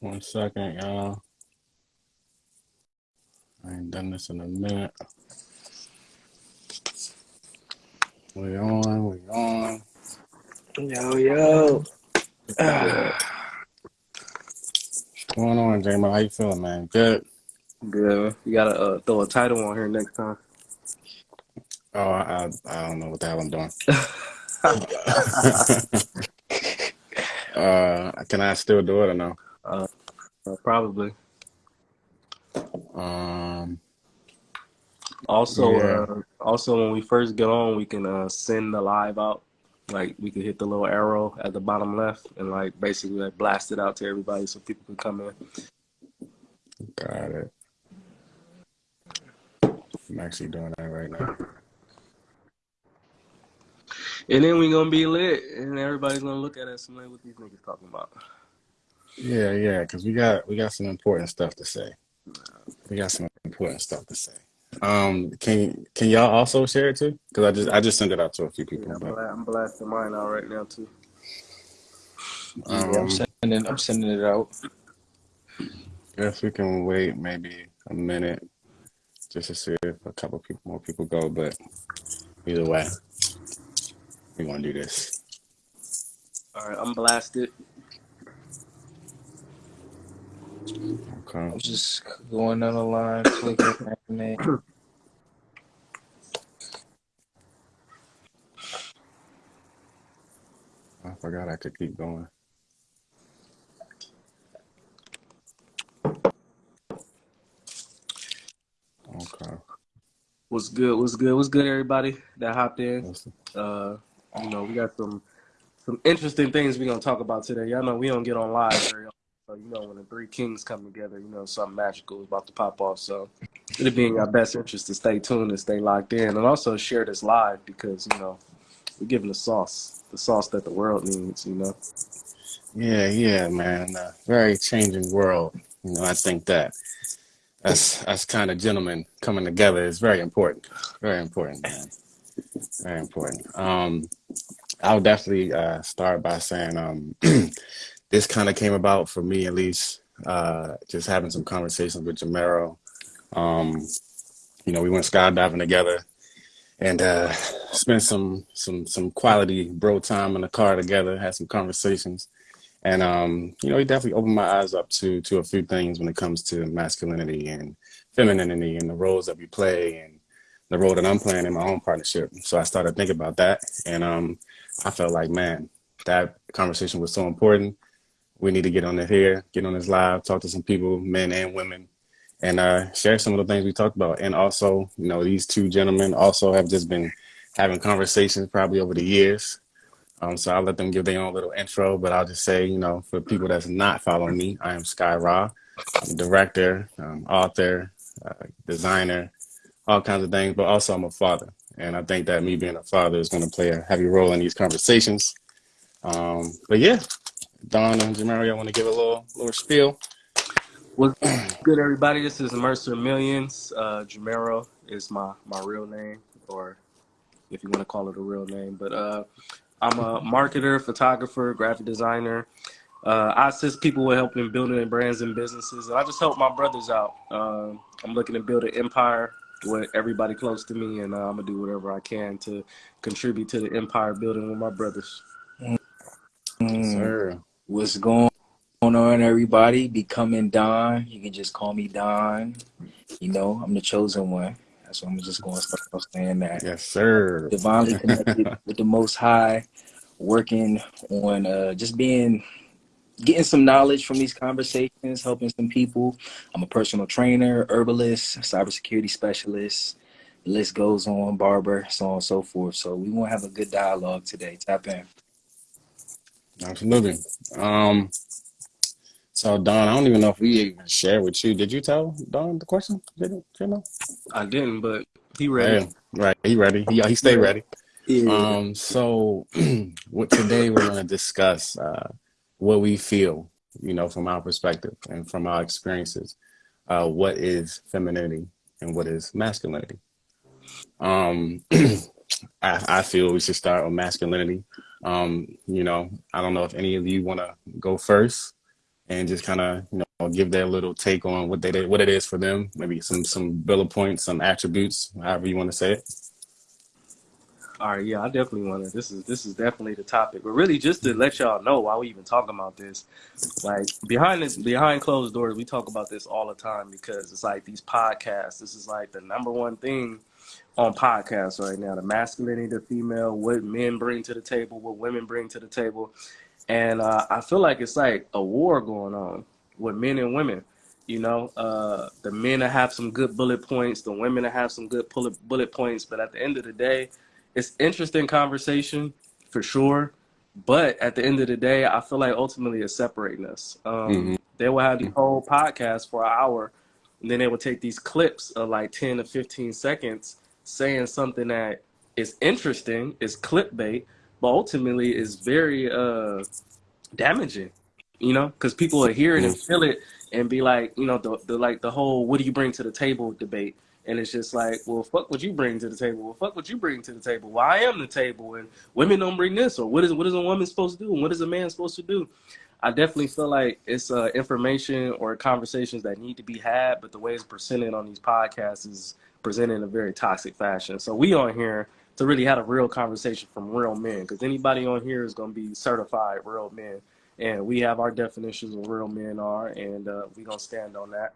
One second, y'all. I ain't done this in a minute. We on, we on. Yo, yo. What's going on, Jamal? How you feeling, man? Good. Good. You gotta uh, throw a title on here next time. Oh, I, I don't know what the hell I'm doing. uh, can I still do it or no? Uh, probably. Um, Also, yeah. uh, also when we first get on, we can uh, send the live out. Like we could hit the little arrow at the bottom left and like basically like blast it out to everybody so people can come in. Got it. I'm actually doing that right now. And then we gonna be lit, and everybody's gonna look at us and like, what these niggas talking about? Yeah, yeah, because we got we got some important stuff to say. We got some important stuff to say. Um, can can y'all also share it too? Because I just I just sent it out to a few Yeah, people, I'm, but bla- I'm blasting mine out right now too. Yeah, I'm um, sending I'm sending it out. guess we can wait maybe a minute just to see if a couple people more people go. But either way, we want to do this. All right, I'm blasted. Okay. I'm just going down the line, clicking name. I forgot I could keep going. Okay. What's good? What's good? What's good, everybody that hopped in? Let's- Uh, you know, we got some some interesting things we're gonna talk about today. Y'all know we don't get on live very often, so you know when the three kings come together, you know something magical is about to pop off. So it'd be in your best interest to stay tuned and stay locked in, and also share this live because you know we're giving the sauce, the sauce that the world needs. You know. Yeah, yeah, man. A very changing world. You know, I think that that's that's kind of gentlemen coming together is very important. Very important, man. Very important. Um, I'll definitely uh, start by saying um, this kind of came about for me, at least, uh, just having some conversations with Jamero. Um, you know, we went skydiving together and uh, spent some some some quality bro time in the car together. Had some conversations. And um, you know, he definitely opened my eyes up to to a few things when it comes to masculinity and femininity and the roles that we play and the role that I'm playing in my own partnership. So I started thinking about that, and um, I felt like, man, that conversation was so important. We need to get on it here, get on this live, talk to some people, men and women, and uh, share some of the things we talked about. And also, you know, these two gentlemen also have just been having conversations probably over the years um, so I'll let them give their own little intro, but I'll just say, you know, for people that's not following me, I am Sky Ra. I'm a director, um, author, uh, designer, all kinds of things, but also I'm a father. And I think that me being a father is going to play a heavy role in these conversations. Um, but yeah, Don and Jamari, I want to give a little little spiel. What's good, everybody? This is Mercer Millions. Uh, Jamero is my my real name, or if you want to call it a real name. But uh, I'm a marketer, photographer, graphic designer. Uh, I assist people with helping building their brands and businesses. And I just help my brothers out. Uh, I'm looking to build an empire with everybody close to me, and uh, I'm gonna do whatever I can to contribute to the empire building with my brothers. Mm, Sir. What's going on, everybody? Becoming Don. You can just call me Don. You know, I'm the chosen one. That's what I'm just going to start saying that. Yes, sir. Divinely connected with the Most High, working on uh, just being, getting some knowledge from these conversations, helping some people. I'm a personal trainer, herbalist, cybersecurity specialist. The list goes on, barber, so on and so forth. So we want to have a good dialogue today. Tap in. Absolutely. Um, so Don, I don't even know if we even shared with you. Did you tell Don the question? Did you, you know? I didn't, but he ready. Yeah, right. He ready. He, he stay ready. Yeah. Um, so what today we're going to discuss uh, what we feel, you know, from our perspective and from our experiences. Uh, what is femininity and what is masculinity? Um, I, I feel we should start with masculinity. Um, you know, I don't know if any of you want to go first. and just kind of you know give their little take on what they what it is for them. Maybe some some bullet points, some attributes, however you want to say it. All right, yeah, I definitely want to. This is this is definitely the topic, but really just to let y'all know why we even talking about this, like behind this, behind closed doors, we talk about this all the time because it's like these podcasts. This is like the number one thing on podcasts right now: the masculinity, the female, what men bring to the table, what women bring to the table, and uh, I feel like it's like a war going on with men and women. You know, uh, the men have some good bullet points, the women have some good bullet points, but at the end of the day it's interesting conversation for sure. But at the end of the day, I feel like ultimately it's separating us. Um, mm-hmm. They will have the whole podcast for an hour, and then they will take these clips of like 10 to 15 seconds saying something that is interesting, is clickbait, but ultimately is very uh, damaging, you know, because people will hear it and feel it and be like, you know, the, the like the whole "what do you bring to the table" debate and it's just like, well, fuck what you bring to the table. Well, fuck what you bring to the table. Well, I am the table, and women don't bring this, or what is what is a woman supposed to do, and what is a man supposed to do? I definitely feel like it's uh, information or conversations that need to be had, but the way it's presented on these podcasts is presented in a very toxic fashion. So we on here to really have a real conversation from real men, because anybody on here is going to be certified real men, and we have our definitions of real men are, and uh, we gonna stand on that.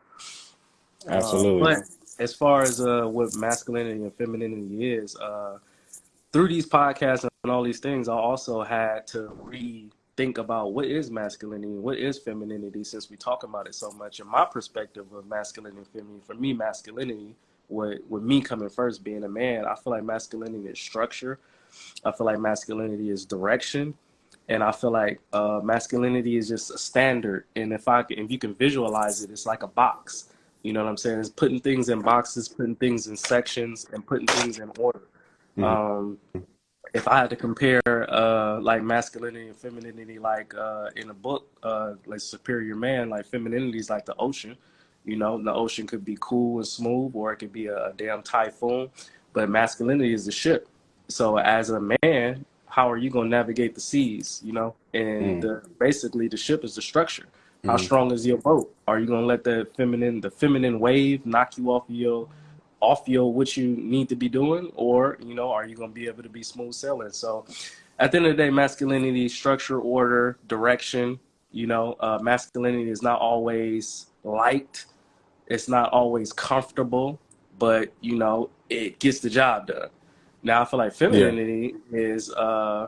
Absolutely. Uh, but as far as uh, what masculinity and femininity is, uh, through these podcasts and all these things, I also had to rethink about what is masculinity and what is femininity since we talk about it so much. And my perspective of masculinity and femininity, for me, masculinity, with, with me coming first, being a man, I feel like masculinity is structure. I feel like masculinity is direction. And I feel like uh, masculinity is just a standard. And if I can, if you can visualize it, it's like a box you know what I'm saying? It's putting things in boxes, putting things in sections, and putting things in order. Mm-hmm. Um, if I had to compare uh, like masculinity and femininity, like uh, in a book, uh, like Superior Man, like femininity is like the ocean. You know, the ocean could be cool and smooth, or it could be a, a damn typhoon. But masculinity is the ship. So as a man, how are you going to navigate the seas? You know, and mm. the, basically the ship is the structure. How mm-hmm. strong is your boat? Are you gonna let the feminine the feminine wave knock you off your off your what you need to be doing, or you know, are you gonna be able to be smooth sailing? So, at the end of the day, masculinity, structure, order, direction. You know, uh, masculinity is not always liked. It's not always comfortable, but you know, it gets the job done. Now, I feel like femininity yeah. is uh,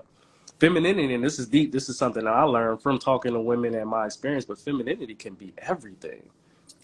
femininity, and this is deep. This is something that I learned from talking to women and my experience. But femininity can be everything.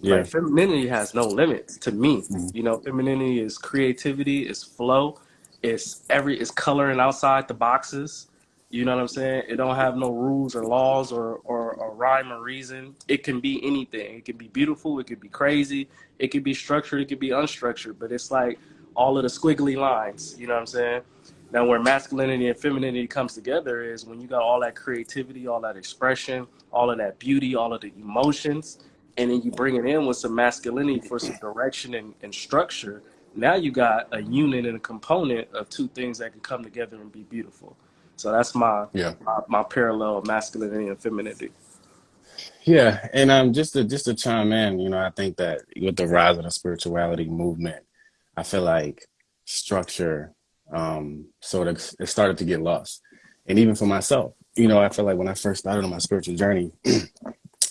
Yeah. Like femininity has no limits to me. Mm-hmm. You know, femininity is creativity, is flow, it's every it's coloring outside the boxes. You know what I'm saying? It don't have no rules or laws or, or, or rhyme or reason. It can be anything. It can be beautiful. It could be crazy. It could be structured. It could be unstructured. But it's like all of the squiggly lines. You know what I'm saying? Now, where masculinity and femininity comes together is when you got all that creativity, all that expression, all of that beauty, all of the emotions, and then you bring it in with some masculinity for some direction and, and structure. Now you got a unit and a component of two things that can come together and be beautiful. So that's my yeah. my, my parallel of masculinity and femininity. Yeah, and um, just to just to chime in, you know, I think that with the rise of the spirituality movement, I feel like structure um, so it, it started to get lost. And even for myself, you know, I feel like when I first started on my spiritual journey,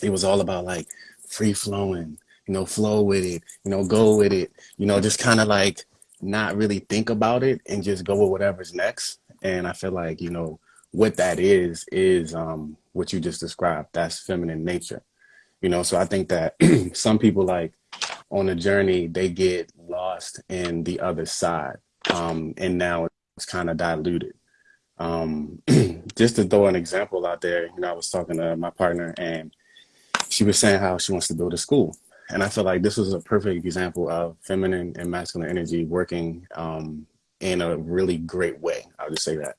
it was all about like free flowing, you know, flow with it, you know, go with it, you know, just kind of like not really think about it and just go with whatever's next. And I feel like, you know, what that is, is um, what you just described. That's feminine nature, you know? So I think that some people like on a journey, they get lost in the other side um, and now it's kind of diluted. Um, just to throw an example out there, you know, I was talking to my partner and she was saying how she wants to build a school. And I feel like this was a perfect example of feminine and masculine energy working um, in a really great way. I'll just say that.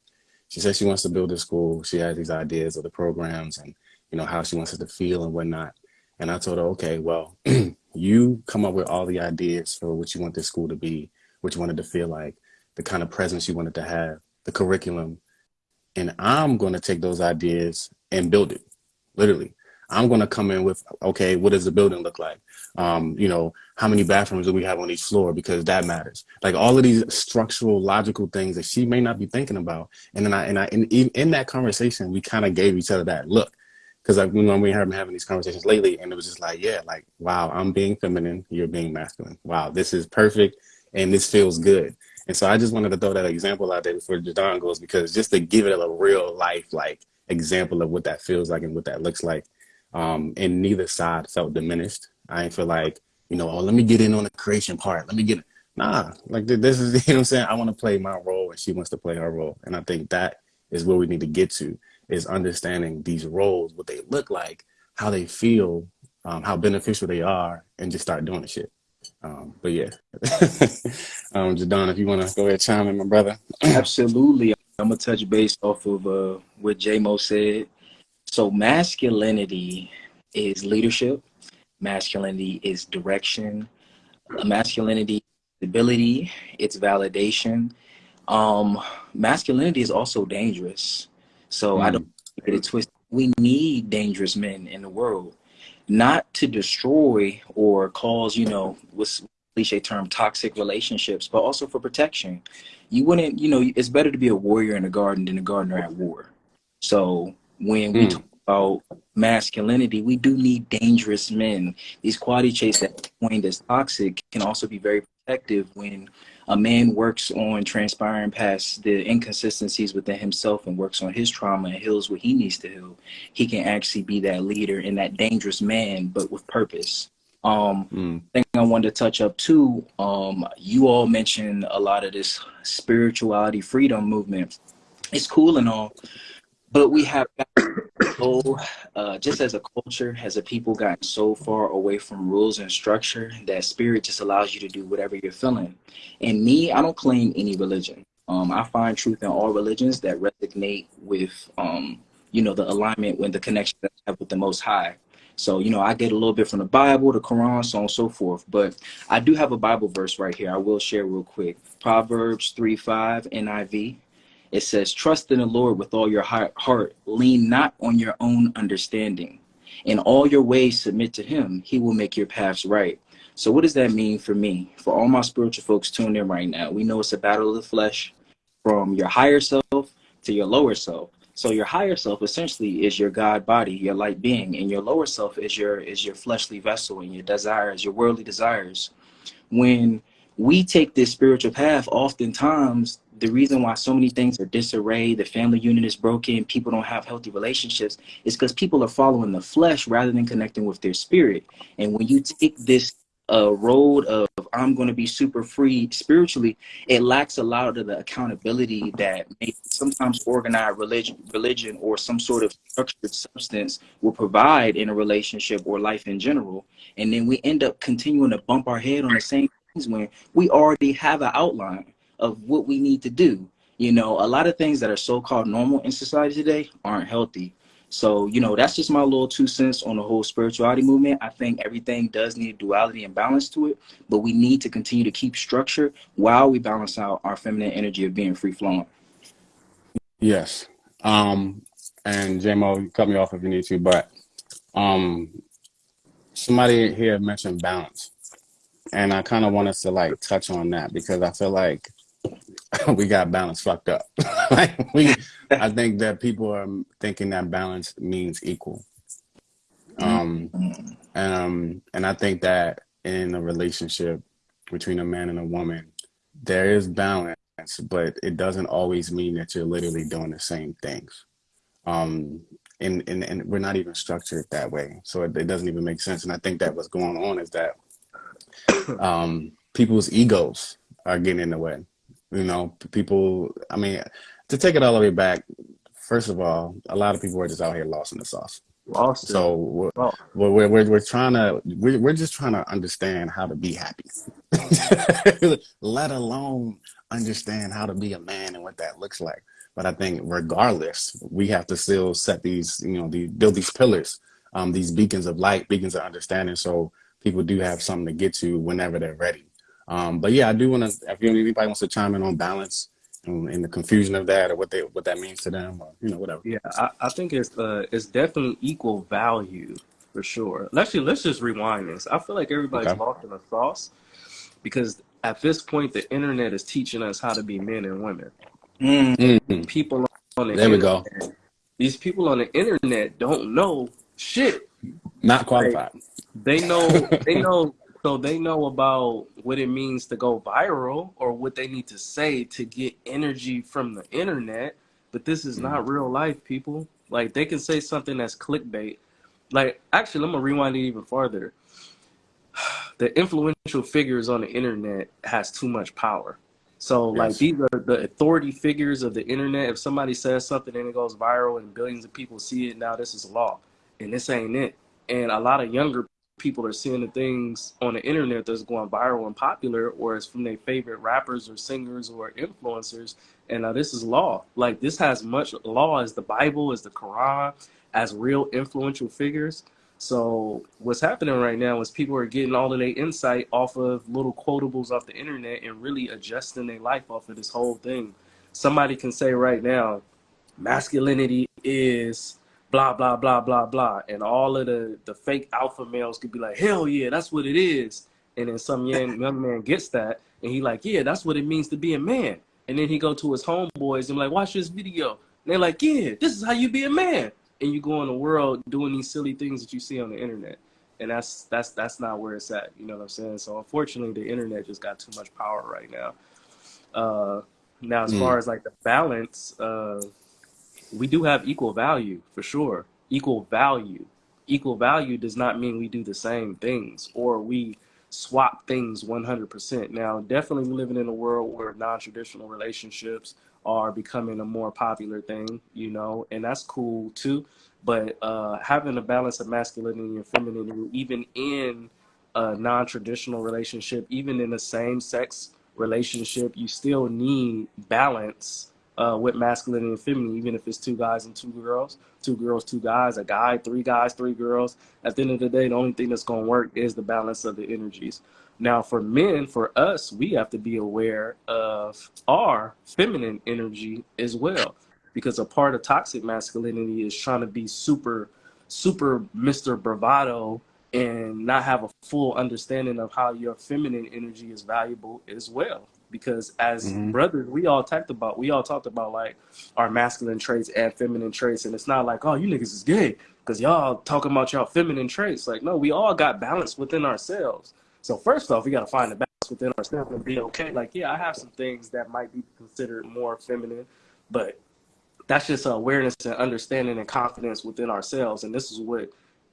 She says she wants to build a school. She has these ideas of the programs and, you know, how she wants it to feel and whatnot. And I told her, okay, well, you come up with all the ideas for what you want this school to be what you wanted to feel like, the kind of presence you wanted to have, the curriculum. And I'm going to take those ideas and build it. Literally, I'm going to come in with, okay, what does the building look like? Um, you know, how many bathrooms do we have on each floor? Because that matters. Like all of these structural, logical things that she may not be thinking about. And then I, and I, in, in that conversation, we kind of gave each other that look. Cause like when we have been having these conversations lately and it was just like, yeah, like, wow, I'm being feminine. You're being masculine. Wow. This is perfect. And this feels good. And so I just wanted to throw that example out there before Jadon goes, because just to give it a real life, like example of what that feels like and what that looks like. Um, and neither side felt diminished. I didn't feel like, you know, oh, let me get in on the creation part. Let me get, nah, like this is, you know I'm saying? I want to play my role and she wants to play her role. And I think that is where we need to get to is understanding these roles, what they look like, how they feel, um, how beneficial they are, and just start doing the shit. Um, but yeah, um, Jadon, if you want to go ahead chime in, my brother. Absolutely. I'm gonna touch base off of uh, what Mo said. So masculinity is leadership. Masculinity is direction. Masculinity, ability, it's validation. Um, masculinity is also dangerous. So mm. I don't get it twisted. We need dangerous men in the world, not to destroy or cause, you know, what's cliche term, toxic relationships, but also for protection. You wouldn't, you know, it's better to be a warrior in a garden than a gardener at war. So when we mm. talk about masculinity, we do need dangerous men. These quality traits that point as toxic can also be very protective when a man works on transpiring past the inconsistencies within himself and works on his trauma and heals what he needs to heal, he can actually be that leader and that dangerous man, but with purpose. Um, mm. thing I wanted to touch up too. Um, you all mentioned a lot of this spirituality freedom movement. It's cool and all, but we have so uh, just as a culture, as a people, gotten so far away from rules and structure that spirit just allows you to do whatever you're feeling. And me, I don't claim any religion. Um, I find truth in all religions that resonate with, um, you know, the alignment with the connection that I have with the Most High. So, you know, I get a little bit from the Bible, the Quran, so on and so forth. But I do have a Bible verse right here. I will share real quick. Proverbs 3 5 NIV. It says, Trust in the Lord with all your heart, lean not on your own understanding. In all your ways, submit to Him. He will make your paths right. So, what does that mean for me? For all my spiritual folks tuned in right now, we know it's a battle of the flesh from your higher self to your lower self. So your higher self essentially is your God body, your light being, and your lower self is your is your fleshly vessel and your desires, your worldly desires. When we take this spiritual path, oftentimes the reason why so many things are disarray, the family unit is broken, people don't have healthy relationships, is because people are following the flesh rather than connecting with their spirit. And when you take this uh, road of I'm going to be super free spiritually, it lacks a lot of the accountability that sometimes organized religion, religion or some sort of structured substance will provide in a relationship or life in general. And then we end up continuing to bump our head on the same things when we already have an outline of what we need to do. You know, a lot of things that are so-called normal in society today aren't healthy. So, you know, that's just my little two cents on the whole spirituality movement. I think everything does need duality and balance to it, but we need to continue to keep structure while we balance out our feminine energy of being free flowing. Yes. Um, and JMO, cut me off if you need to, but um, somebody here mentioned balance. And I kind of want us to like touch on that because I feel like we got balance fucked up. like we, I think that people are thinking that balance means equal. Um, and um, and I think that in a relationship between a man and a woman, there is balance, but it doesn't always mean that you're literally doing the same things. Um, and, and, and we're not even structured that way. So it, it doesn't even make sense. And I think that what's going on is that um, people's egos are getting in the way. You know, people, I mean, to take it all the way back, first of all, a lot of people are just out here lost in the sauce. Lost. So we're, oh. we're, we're, we're, trying to, we're, we're just trying to understand how to be happy, let alone understand how to be a man and what that looks like. But I think regardless, we have to still set these, you know, the, build these pillars, um, these beacons of light, beacons of understanding. So people do have something to get to whenever they're ready. Um, but yeah, I do want to, if anybody wants to chime in on balance and, and the confusion of that, or what they what that means to them, or you know, whatever. Yeah, I, I think it's uh it's definitely equal value for sure. Actually, let's just rewind this. I feel like everybody's Okay. lost in the sauce because at this point the internet is teaching us how to be men and women. Mm, Mhm. People on the There we go. these people on the internet don't know shit. Not qualified. They know they know so they know about what it means to go viral or what they need to say to get energy from the internet. But this is not mm-hmm. real life, people. Like they can say something that's clickbait. Like actually, I'm gonna rewind it even farther. The influential figures on the internet has too much power. So like these are the authority figures of the internet. If somebody says something and it goes viral and billions of people see it, now this is law, and this ain't it. And a lot of younger people are seeing the things on the internet that's going viral and popular, or it's from their favorite rappers or singers or influencers. And now this is law. Like this has much law as the Bible, as the Quran, as real influential figures. So what's happening right now is people are getting all of their insight off of little quotables off the internet and really adjusting their life off of this whole thing. Somebody can say right now, masculinity is blah blah blah blah blah, and all of the the fake alpha males could be like, hell yeah, that's what it is. And then some young young man gets that, and he like, yeah, that's what it means to be a man. And then he go to his homeboys and like, watch this video. And they're like, yeah, this is how you be a man. And you go in the world doing these silly things that you see on the internet. And that's that's that's not where it's at. You know what I'm saying? So unfortunately the internet just got too much power right now. Uh now as Mm. far as like the balance, uh we do have equal value for sure. Equal value. Equal value does not mean we do the same things or we swap things 100%. Now, definitely living in a world where non-traditional relationships are becoming a more popular thing, you know, and that's cool too. But uh, having a balance of masculinity and femininity, even in a non-traditional relationship, even in a same-sex relationship, you still need balance uh, with masculinity and feminine, even if it's two guys and two girls, two girls, two guys, a guy, three guys, three girls. At the end of the day, the only thing that's going to work is the balance of the energies. Now, for men, for us, we have to be aware of our feminine energy as well, because a part of toxic masculinity is trying to be super, super Mr. Bravado and not have a full understanding of how your feminine energy is valuable as well. Because as Mhm. brothers, we all talked about, we all talked about like our masculine traits and feminine traits, and it's not like, oh, you niggas is gay because y'all talking about y'all feminine traits. Like, no, we all got balance within ourselves. So first off, we got to find the balance within ourselves and be okay. Like, yeah, I have some things that might be considered more feminine, but that's just awareness and understanding and confidence within ourselves. And this is what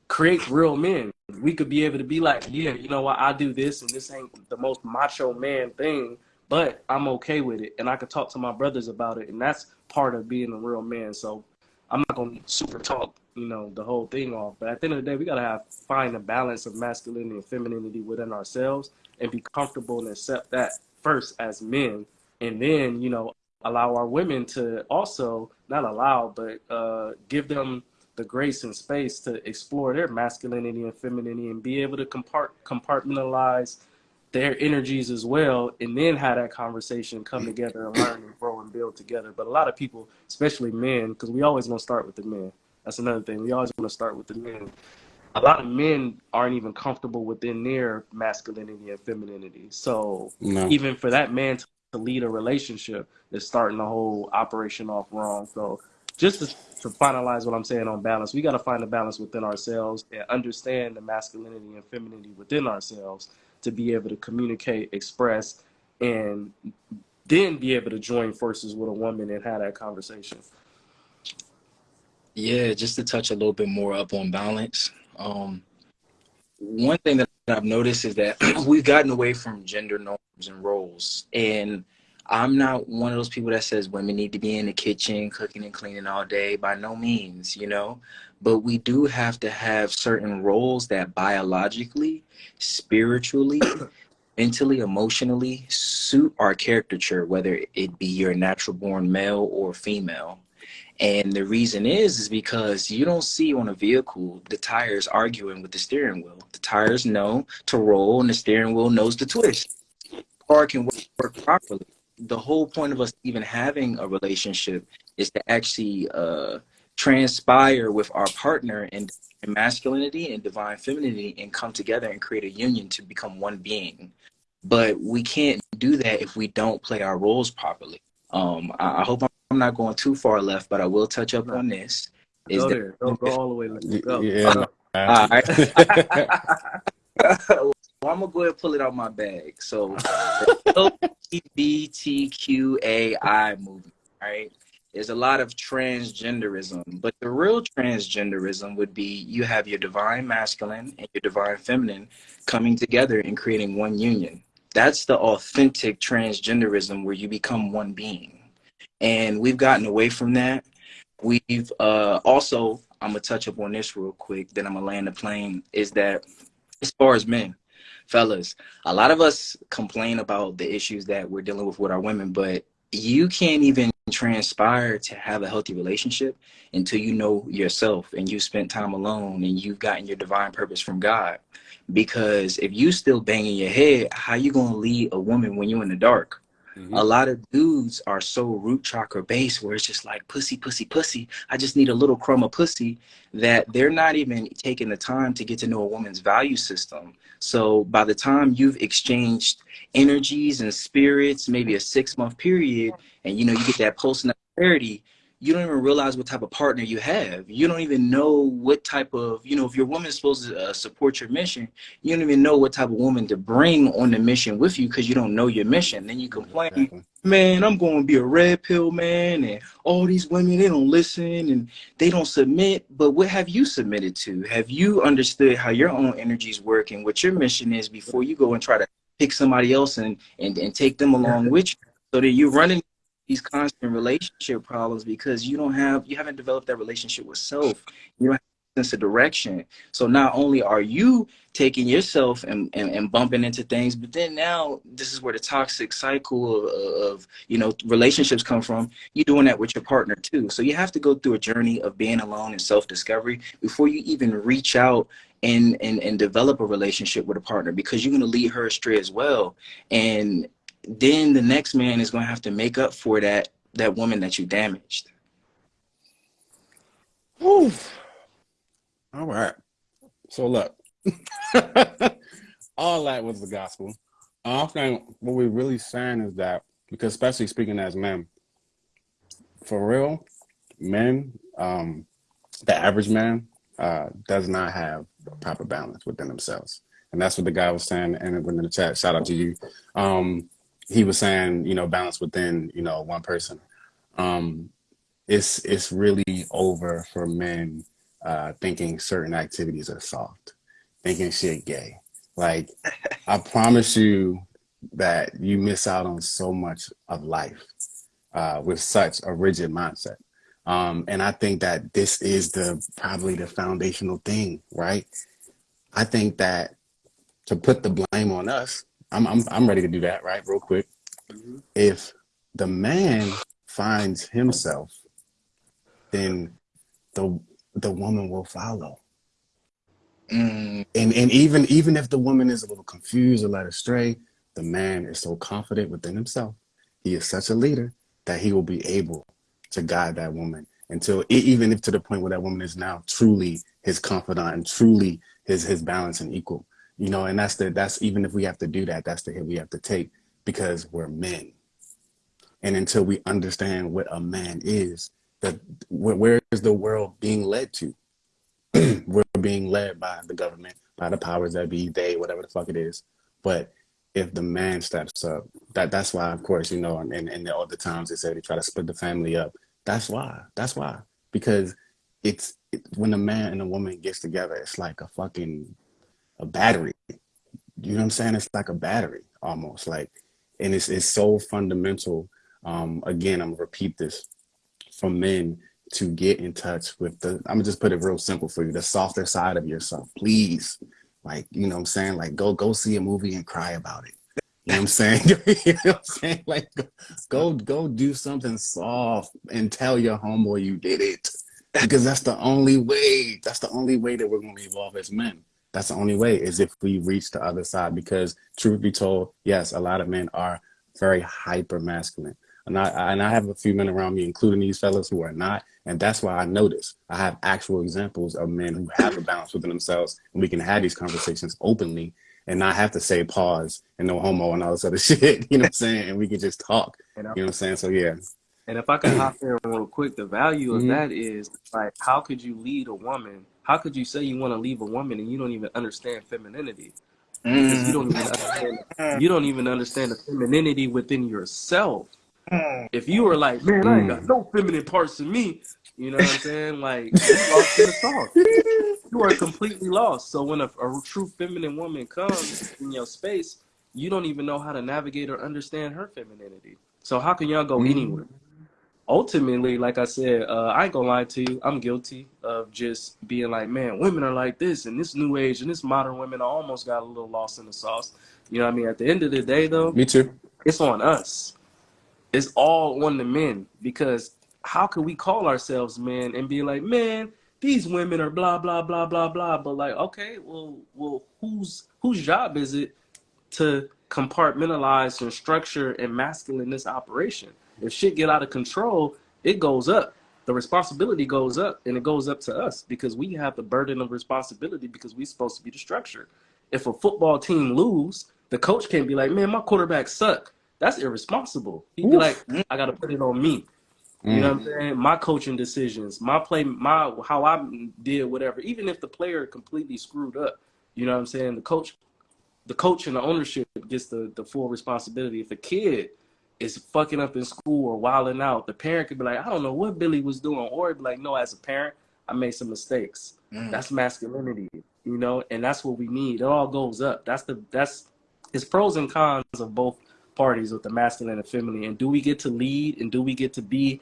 creates real men. We could be able to be like, yeah, you know what, I do this, and this ain't the most macho man thing, but I'm okay with it, and I can talk to my brothers about it, and that's part of being a real man. So I'm not gonna super talk, you know, the whole thing off. But at the end of the day, we gotta have find a balance of masculinity and femininity within ourselves, and be comfortable and accept that first as men, and then you know allow our women to also not allow, but uh, give them the grace and space to explore their masculinity and femininity and be able to compart- compartmentalize their energies as well and then have that conversation come together and learn and grow and build together. But a lot of people especially men because we always going to start with the men. That's another thing. We always want to start with the men. A lot of men aren't even comfortable within their masculinity and femininity. So No. even for that man to, to lead a relationship is starting the whole operation off wrong. So just to, to finalize what I'm saying on balance, we got to find a balance within ourselves and understand the masculinity and femininity within ourselves to be able to communicate, express, and then be able to join forces with a woman and have that conversation. Yeah, just to touch a little bit more up on balance. Um, one thing that I've noticed is that we've gotten away from gender norms and roles. And I'm not one of those people that says women need to be in the kitchen cooking and cleaning all day. By no means, you know. But we do have to have certain roles that biologically, spiritually, mentally, emotionally suit our caricature, whether it be your natural born male or female. And the reason is is because you don't see on a vehicle the tires arguing with the steering wheel. The tires know to roll and the steering wheel knows to twist. car can work, work properly. the whole point of us even having a relationship is to actually uh, transpire with our partner in masculinity and divine femininity and come together and create a union to become one being. But we can't do that if we don't play our roles properly. Um, I, I hope I'm not going too far left, but I will touch up on this. Is go that, there. Go, go all the way. Let's go. Yeah. All right. well, I'm gonna go ahead and pull it out my bag. So, LGBTQAI movement, right? There's a lot of transgenderism, but the real transgenderism would be you have your divine masculine and your divine feminine coming together and creating one union. That's the authentic transgenderism where you become one being. And we've gotten away from that. We've uh, also, I'm gonna touch up on this real quick, then I'm gonna land the plane, is that as far as men, fellas, a lot of us complain about the issues that we're dealing with with our women, but you can't even transpire to have a healthy relationship until you know yourself and you spent time alone and you've gotten your divine purpose from God. Because if you still banging your head, how you gonna lead a woman when you're in the dark? Mm-hmm. A lot of dudes are so root chakra based where it's just like pussy, pussy, pussy. I just need a little crumb of pussy that they're not even taking the time to get to know a woman's value system. So by the time you've exchanged energies and spirits, maybe a six month period, and you know, you get that pulse post clarity, you don't even realize what type of partner you have. You don't even know what type of, you know, if your woman is supposed to uh, support your mission, you don't even know what type of woman to bring on the mission with you because you don't know your mission. Then you complain, exactly. man, I'm going to be a red pill man, and all these women, they don't listen and they don't submit. But what have you submitted to? Have you understood how your own energies work and what your mission is before you go and try to pick somebody else and, and, and take them along with you? So that you're running these constant relationship problems because you don't have you haven't developed that relationship with self. You don't have a sense of direction. So not only are you taking yourself and, and, and bumping into things but then now this is where the toxic cycle of, of you know relationships come from. You're doing that with your partner too. So you have to go through a journey of being alone and self-discovery before you even reach out and, and and develop a relationship with a partner because you're going to lead her astray as well. And then the next man is going to have to make up for that that woman that you damaged. Ooh. All right. So look, all that was the gospel. I think what we're really saying is that because especially speaking as men, for real, men, um, the average man uh, does not have proper balance within themselves. And that's what the guy was saying and in the chat. Shout out to you. Um, he was saying, you know, balance within, you know, one person. Um, it's it's really over for men uh, thinking certain activities are soft, thinking shit gay. Like, I promise you that you miss out on so much of life uh, with such a rigid mindset. Um, and I think that this is the probably the foundational thing, right? I think that to put the blame on us I'm I'm I'm ready to do that right real quick. Mm-hmm. If the man finds himself, then the the woman will follow. Mm. And and even even if the woman is a little confused or led astray, the man is so confident within himself. He is such a leader that he will be able to guide that woman until even if to the point where that woman is now truly his confidant and truly his his balance and equal you know and that's the that's even if we have to do that that's the hit we have to take because we're men. And until we understand what a man is that where, is the world being led to? We're being led by the government by the powers that be they whatever the fuck it is. But if the man steps up that that's why of course you know and, and, and all the times they say they try to split the family up that's why that's why. Because it's it, when a man and a woman gets together it's like a fucking a battery. You know what I'm saying? It's like a battery almost like, and it's, it's so fundamental. Um, again, I'm gonna repeat this for men to get in touch with the, I'm gonna just put it real simple for you, the softer side of yourself, please. Like, you know what I'm saying? Like go, go see a movie and cry about it. You know what I'm saying? you know what I'm saying? Like go, go do something soft and tell your homeboy you did it. Because that's the only way, that's the only way that we're gonna evolve as men. That's the only way is if we reach the other side because truth be told, yes, a lot of men are very hyper masculine. And I and I have a few men around me, including these fellas who are not, and that's why I notice I have actual examples of men who have a balance within themselves, and we can have these conversations openly and not have to say pause and no homo and all this other shit. You know what I'm saying? And we can just talk. You know what I'm saying? So yeah. And if I could hop in real quick, the value of Mhm. that is like, how could you lead a woman? How could you say you want to leave a woman and you don't even understand femininity? Because you don't mm. even understand. You don't even understand the femininity within yourself. Mm. If you were like, man, I ain't got mm. no feminine parts in me, you know what I'm saying? Like, you lost in the sauce. You are completely lost. So when a, a true feminine woman comes in your space, you don't even know how to navigate or understand her femininity. So how can y'all go Mhm. anywhere? Ultimately, like I said, uh, I ain't gonna lie to you. I'm guilty of just being like, man, women are like this, and this new age and this modern women. I almost got a little lost in the sauce. You know what I mean? At the end of the day, though, Me too. it's on us. It's all on the men because how can we call ourselves men and be like, man, these women are blah blah blah blah blah. But like, okay, well, well, whose whose job is it to compartmentalize and structure and masculine this operation? If shit get out of control, it goes up. The responsibility goes up, and it goes up to us because we have the burden of responsibility because we're supposed to be the structure. If a football team lose, the coach can't be like, "Man, my quarterback suck." That's irresponsible. He'd be Oof. like, mm, "I got to put it on me." You know what I'm mm. saying? My coaching decisions, my play, my how I did whatever. Even if the player completely screwed up, you know what I'm saying? The coach, the coach and the ownership gets the the full responsibility. If a kid is fucking up in school or wilding out, the parent could be like, I don't know what Billy was doing, or it'd be like, No, as a parent, I made some mistakes. Mm. That's masculinity, you know, and that's what we need. It all goes up. That's the that's it's pros and cons of both parties with the masculine and feminine. And do we get to lead and do we get to be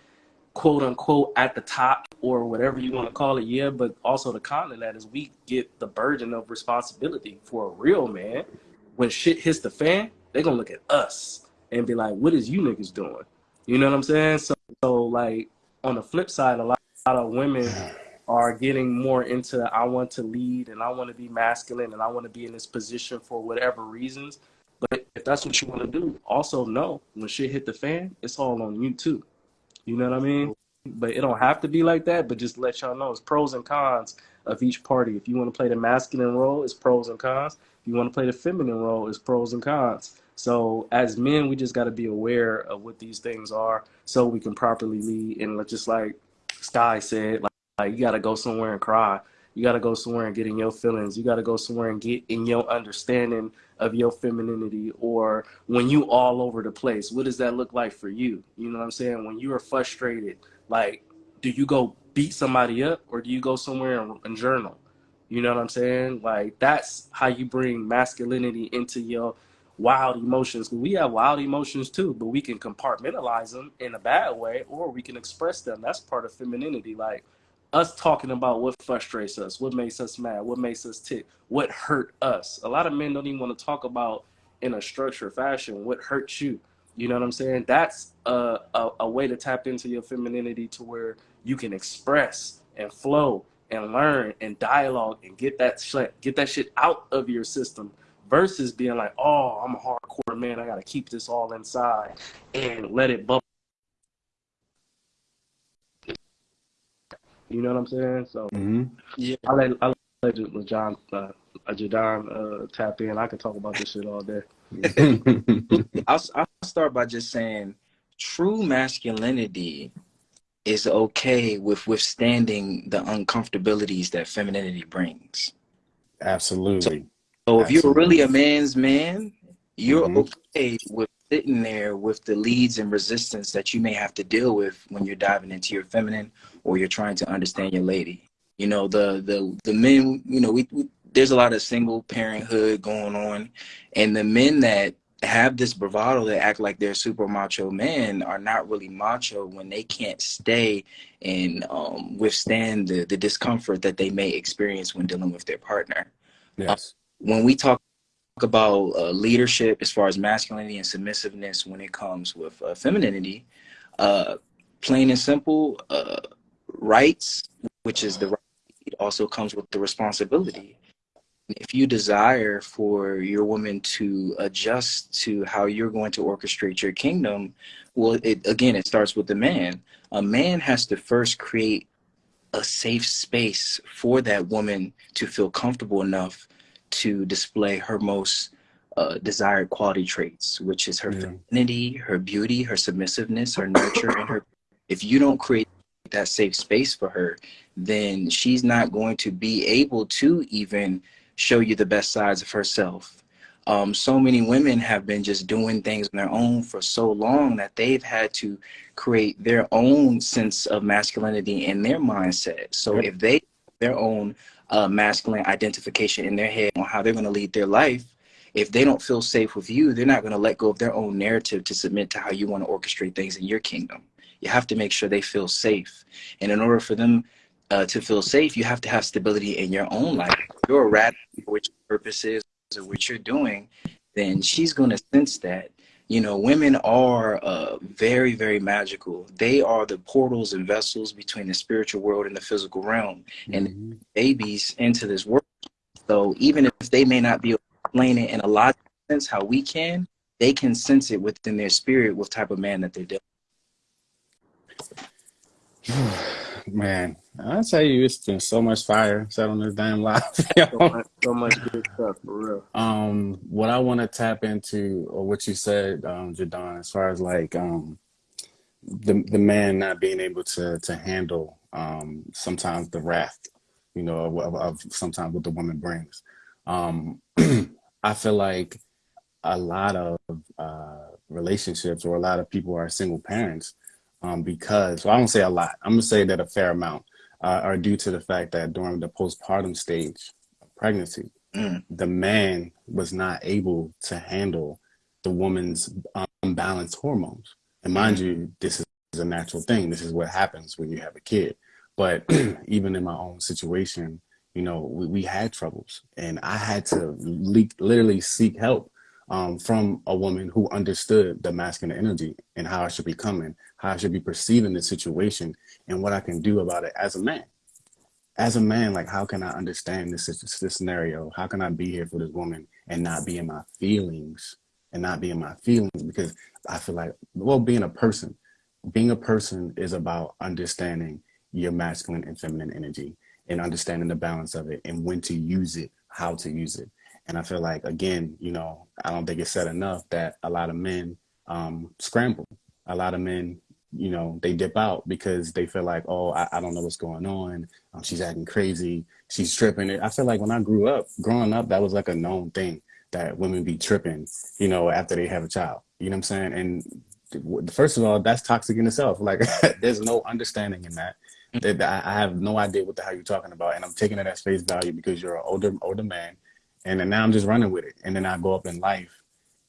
quote unquote at the top or whatever you want to call it? Yeah, but also the con of that is we get the burden of responsibility for a real man. When shit hits the fan, they're gonna look at us and be like, What is you niggas doing? You know what I'm saying? So so like on the flip side, a lot, a lot of women are getting more into I want to lead and I want to be masculine and I want to be in this position for whatever reasons. But if that's what you want to do, also know when shit hit the fan, it's all on you too. You know what I mean? But it don't have to be like that. But just let y'all know, it's pros and cons of each party. If you want to play the masculine role, it's pros and cons. If you want to play the feminine role, it's pros and cons. So as men, we just got to be aware of what these things are, so we can properly lead. And just like Sky said, like, like you got to go somewhere and cry. You got to go somewhere and get in your feelings. You got to go somewhere and get in your understanding of your femininity or when you all over the place what does that look like for you you know what i'm saying when you are frustrated like do you go beat somebody up or do you go somewhere and, and journal you know what i'm saying like that's how you bring masculinity into your wild emotions. we have wild emotions too but we can compartmentalize them in a bad way or we can express them that's part of femininity like us talking about what frustrates us, what makes us mad, what makes us tick, what hurt us. A lot of men don't even want to talk about in a structured fashion what hurts you. You know what I'm saying? That's a, a, a way to tap into your femininity to where you can express and flow and learn and dialogue and get that get that shit out of your system versus being like, oh, I'm a hardcore man. I got to keep this all inside and let it bubble. You know what I'm saying? So hmm Yeah. I let I let John uh, uh, Jadon uh, tap in. I could talk about this shit all day. I'll, I'll start by just saying true masculinity is okay with withstanding the uncomfortabilities that femininity brings. Absolutely. So if you're really a man's man, you're Mhm. okay with sitting there with the leads and resistance that you may have to deal with when you're diving into your feminine or you're trying to understand your lady. You know, the the the men, you know, we, we there's a lot of single parenthood going on and the men that have this bravado that act like they're super macho men are not really macho when they can't stay and um, withstand the, the discomfort that they may experience when dealing with their partner Yes. When we talk about uh, leadership as far as masculinity and submissiveness when it comes with uh, femininity uh, plain and simple uh, rights which is the right also comes with the responsibility if you desire for your woman to adjust to how you're going to orchestrate your kingdom, well, it again, it starts with the man. A man has to first create a safe space for that woman to feel comfortable enough to display her most uh, desired quality traits, which is her Yeah. femininity, her beauty, her submissiveness, her nurture, and her. If you don't create that safe space for her, then she's not going to be able to even show you the best sides of herself. Um, so many women have been just doing things on their own for so long that they've had to create their own sense of masculinity in their mindset. So if they their own uh, masculine identification in their head on how they're going to lead their life, if they don't feel safe with you, they're not going to let go of their own narrative to submit to how you want to orchestrate things in your kingdom. You have to make sure they feel safe. And in order for them uh, to feel safe, you have to have stability in your own life. If you're a rat which purpose is or what you're doing, then she's going to sense that. You know, women are uh, very, very magical. They are the portals and vessels between the spiritual world and the physical realm. And Mhm. babies into this world. So even if they may not be able to explain it in a logical sense how we can, they can sense it within their spirit what type of man that they're dealing. Man, I tell you, it's been so much fire set on this damn live. So much, so much good stuff for real. um, what I want to tap into, or what you said, um, Jadon, as far as like um, the the man not being able to to handle um, sometimes the wrath, you know, of, of, of sometimes what the woman brings. Um, I feel like a lot of uh, relationships or a lot of people are single parents um, because, well, I don't say a lot. I'm gonna say that a fair amount uh, are due to the fact that during the postpartum stage of pregnancy, Mm. the man was not able to handle the woman's unbalanced hormones. And mind you, this is a natural thing. This is what happens when you have a kid. But even in my own situation, you know, we, we had troubles, and I had to le- literally seek help um, from a woman who understood the masculine energy and how I should be coming, how I should be perceiving the situation, and what I can do about it as a man. As a man, like how can I understand this, this this scenario? How can I be here for this woman and not be in my feelings and not be in my feelings? Because I feel like, well, being a person, being a person is about understanding your masculine and feminine energy and understanding the balance of it and when to use it, how to use it. And I feel like, again, you know, I don't think it's said enough that a lot of men um, scramble. A lot of men, you know, they dip out because they feel like, oh, I, I don't know what's going on. Um, she's acting crazy. She's tripping. I feel like when I grew up, growing up, that was like a known thing that women be tripping, you know, after they have a child. You know what I'm saying? And first of all, that's toxic in itself. Like, there's no understanding in that. That I I have no idea what the hell you're talking about, and I'm taking it at face value because you're an older older man, and then now I'm just running with it. And then I go up in life,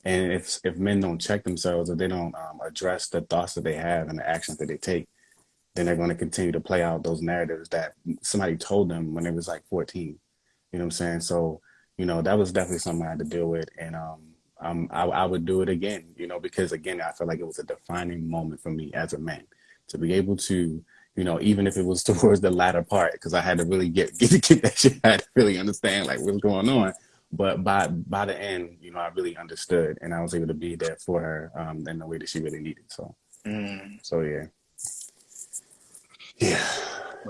and if if men don't check themselves or they don't um, address the thoughts that they have and the actions that they take, then they're going to continue to play out those narratives that somebody told them when they was like 14. You know what I'm saying? So, you know, that was definitely something I had to deal with, and um, um, I, I would do it again. You know, because again, I feel like it was a defining moment for me as a man to be able to you know, even if it was towards the latter part, because I had to really get get get that shit. I had to really understand like what's going on. But by by the end, you know, I really understood, and I was able to be there for her um, in the way that she really needed. So, Mm. so yeah, yeah.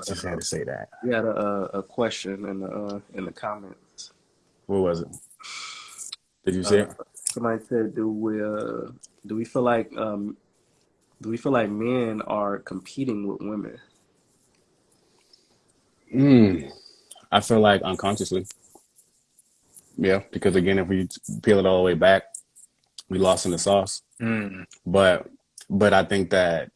Just had to say that. We had a, a question in the uh, in the comments. What was it? Did you see it? Uh, somebody said, "Do we uh, do we feel like um, do we feel like men are competing with women?" Mm, I feel like unconsciously. Yeah, because again, if we peel it all the way back, we lost in the sauce. Mm. But but I think that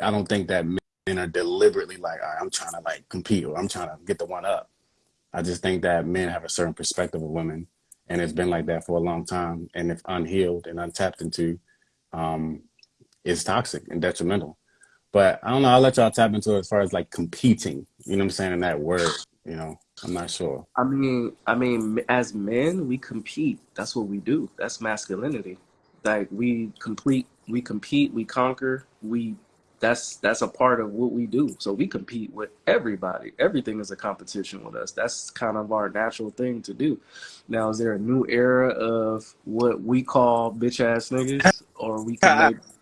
I don't think that men are deliberately like, All right, I'm trying to like compete or I'm trying to get the one up. I just think that men have a certain perspective of women, and it's been like that for a long time. And if unhealed and untapped into, um, it's toxic and detrimental. But I don't know. I'll let y'all tap into it as far as like competing. You know what I'm saying in that word. You know, I'm not sure. I mean, I mean, as men, we compete. That's what we do. That's masculinity. Like we complete, we compete, we conquer, we that's that's a part of what we do. So we compete with everybody. Everything is a competition with us. That's kind of our natural thing to do. Now, is there a new era of what we call bitch ass niggas, or we can maybe,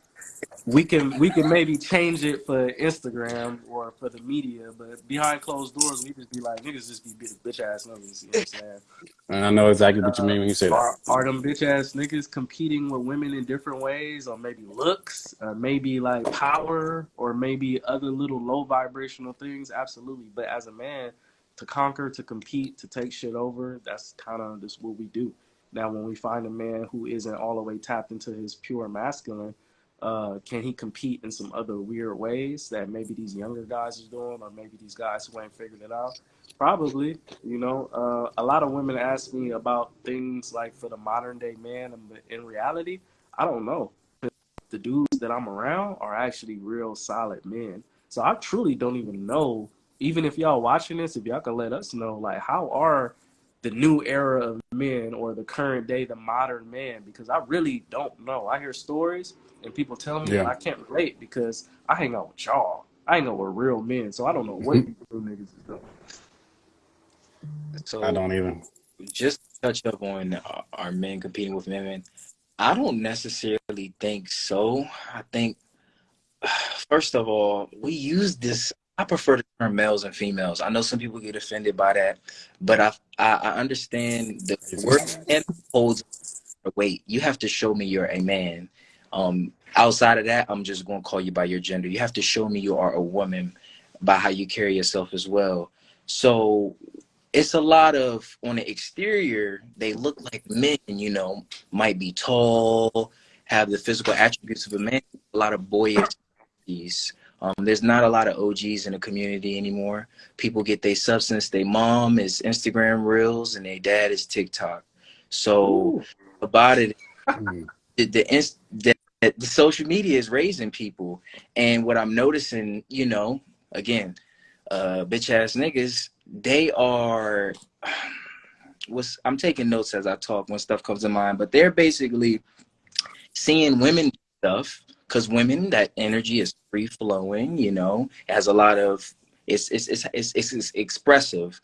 we can we can maybe change it for Instagram or for the media, but behind closed doors, we just be like niggas just be bitch ass niggas. You know what I'm saying? And I know exactly what you mean when you say uh, that. Are, are them bitch ass niggas competing with women in different ways, or maybe looks, or maybe like power, or maybe other little low vibrational things? Absolutely. But as a man, to conquer, to compete, to take shit over, that's kind of just what we do. Now, when we find a man who isn't all the way tapped into his pure masculine, uh, can he compete in some other weird ways that maybe these younger guys are doing, or maybe these guys who ain't figured it out? Probably, you know. Uh, a lot of women ask me about things like for the modern day man, in reality, I don't know. The dudes that I'm around are actually real solid men. So I truly don't even know. Even if y'all watching this, if y'all can let us know, like how are the new era of men or the current day, the modern man? Because I really don't know. I hear stories and people tell me, Yeah. I can't relate because I hang out with y'all. I hang out with real men, so I don't know what you real niggas is doing. So I don't even. just to touch up on uh, our men competing with women, I don't necessarily think so. I think, first of all, we use this. I prefer the term males and females. I know some people get offended by that, but I I, I understand the word and holds weight. You have to show me you're a man. Um, outside of that, I'm just going to call you by your gender. You have to show me you are a woman by how you carry yourself as well. So it's a lot of on the exterior they look like men you know might be tall have the physical attributes of a man a lot of boyish um, there's not a lot of og's in the community anymore people get their substance their mom is instagram reels and their dad is tiktok so about it the the, inst- the the social media is raising people. And what i'm noticing you know again uh bitch ass niggas they are i'm taking notes as i talk when stuff comes to mind but they're basically seeing women stuff because women that energy is free flowing you know has a lot of it's it's it's it's, it's, it's expressive.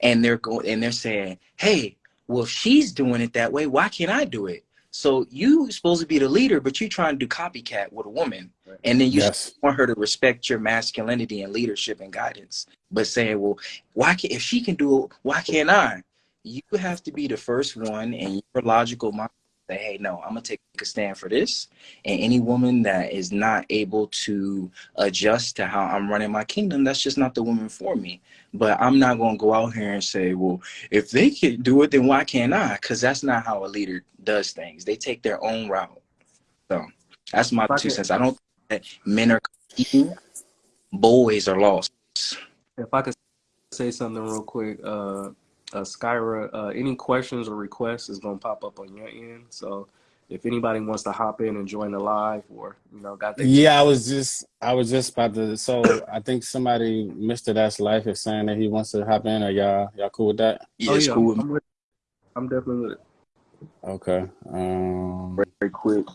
And they're going and they're saying hey well if she's doing it that way why can't i do it so you supposed to be the leader but you're trying to do copycat with a woman Right. and then you Yes. want her to respect your masculinity and leadership and guidance but saying well why can if she can do it why can't i you have to be the first one and your logical mind say hey no i'm gonna take a stand for this. And any woman that is not able to adjust to how i'm running my kingdom that's just not the woman for me. But i'm not gonna go out here and say well if they can do it then why can't i? Because that's not how a leader does things. They take their own route. So that's my two cents. I don't think that men are competing. Boys are lost. If I could say something real quick, uh, uh, Skyra, uh, any questions or requests is gonna pop up on your end. So if anybody wants to hop in and join the live, or you know, got their Yeah, I was just I was just about to. So I think somebody, Mister That's Life, is saying that he wants to hop in. Are y'all y'all cool with that? yeah oh yeah, cool. I'm, with, I'm definitely with it. Okay. Um. very quick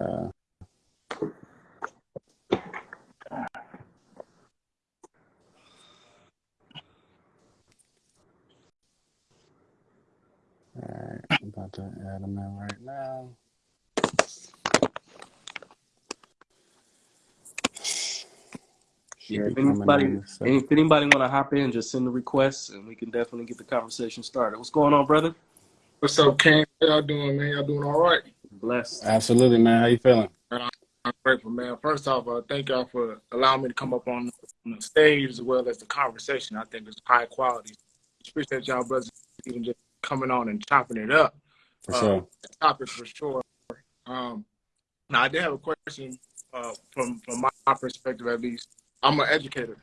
uh, Alright, I'm about to add them in right now. Should Yeah, be if coming anybody, in in second. if anybody want to hop in, just send the requests, and we can definitely get the conversation started. What's going on, brother? What's up, King? How y'all doing, man? Y'all doing all right? Blessed. Absolutely, man. How you feeling? I'm grateful, man. First off, uh, thank y'all for allowing me to come up on, on the stage as well as the conversation. I think it's high quality. Appreciate y'all brothers even just coming on and chopping it up. For Uh, sure. Topic for sure. Um, now I did have a question uh, from from my perspective at least. I'm an educator,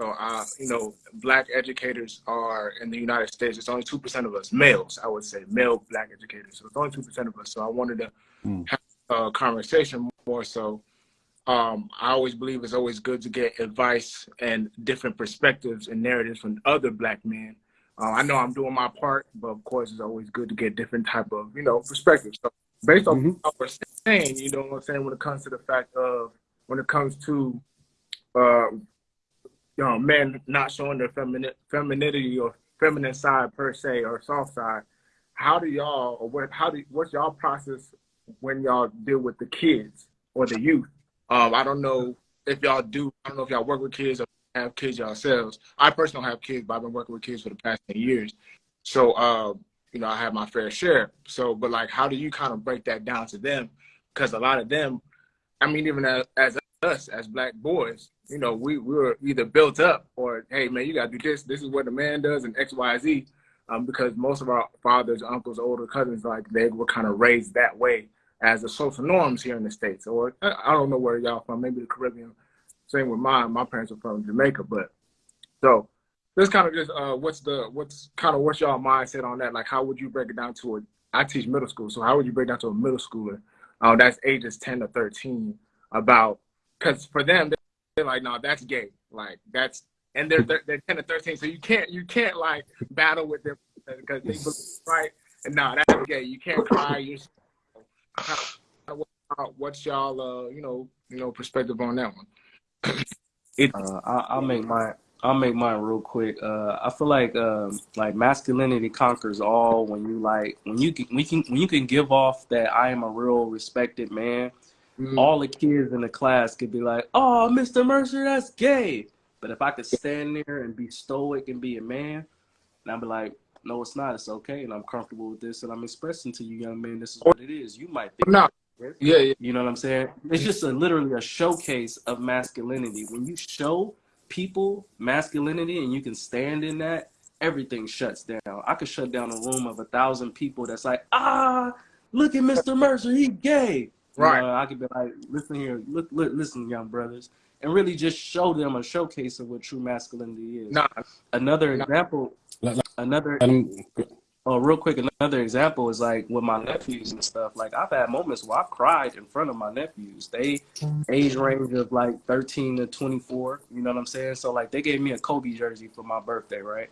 so uh, you know, black educators are in the United States. It's only two percent of us males. I would say male black educators. So it's only two percent of us. So I wanted to Hmm. have a conversation more so. Um, I always believe it's always good to get advice and different perspectives and narratives from other black men. Uh, I know I'm doing my part, but of course, it's always good to get different type of you know perspectives. So based off Mhm. what we're saying, you know what I'm saying, when it comes to the fact of when it comes to uh you know, men not showing their feminine femininity or feminine side per se or soft side, how do y'all or what how do what's y'all process when y'all deal with the kids or the youth? Um, I don't know if y'all do I don't know if y'all work with kids or have kids yourselves. I personally don't have kids, but I've been working with kids for the past 10 years. So uh, you know, I have my fair share. So but like how do you kind of break that down to them? Because a lot of them, I mean, even as, as us as black boys, you know, we, we were either built up or, hey, man, you got to do this. This is what a man does and X, Y, Z. Um, because most of our fathers, uncles, older cousins, like they were kind of raised that way as the social norms here in the States. Or I don't know where y'all from, maybe the Caribbean. Same with mine. My parents are from Jamaica. But so this kind of just, uh, what's the, what's kind of what's y'all mindset on that? Like, how would you break it down to a, I teach middle school. So how would you break down to a middle schooler uh, that's ages 10 to 13 about, because for them, they're like, no, that's gay. Like that's and they're, they're ten to thirteen, so you can't you can't like battle with them because they believe, right. And no, that's gay. You can't cry. You what's y'all uh you know you know perspective on that one? Uh, I, I'll make my I'll make mine real quick. Uh, I feel like um, like masculinity conquers all when you like when you can, we can when you can give off that I am a real respected man. Mm, All the kids in the class could be like, "Oh, Mr. Mercer, that's gay." But if I could stand there and be stoic and be a man, and I'd be like, "No, it's not. It's okay, and I'm comfortable with this, and I'm expressing to you, young man, this is what it is. You might think no, yeah, yeah, you know what I'm saying? It's just a literally a showcase of masculinity. When you show people masculinity and you can stand in that, everything shuts down. I could shut down a room of a thousand people that's like, ah, look at Mr. Mercer, he gay. You Right. know, I could be like, listen here, look, look, listen, young brothers, and really just show them a showcase of what true masculinity is. nah, Another No. example, Let- let- another Let 'em- Oh, real quick, another example is like with my nephews and stuff. Like I've had moments where I've cried in front of my nephews. They age range of like 13 to 24. You know what I'm saying? So like they gave me a Kobe jersey for my birthday, right?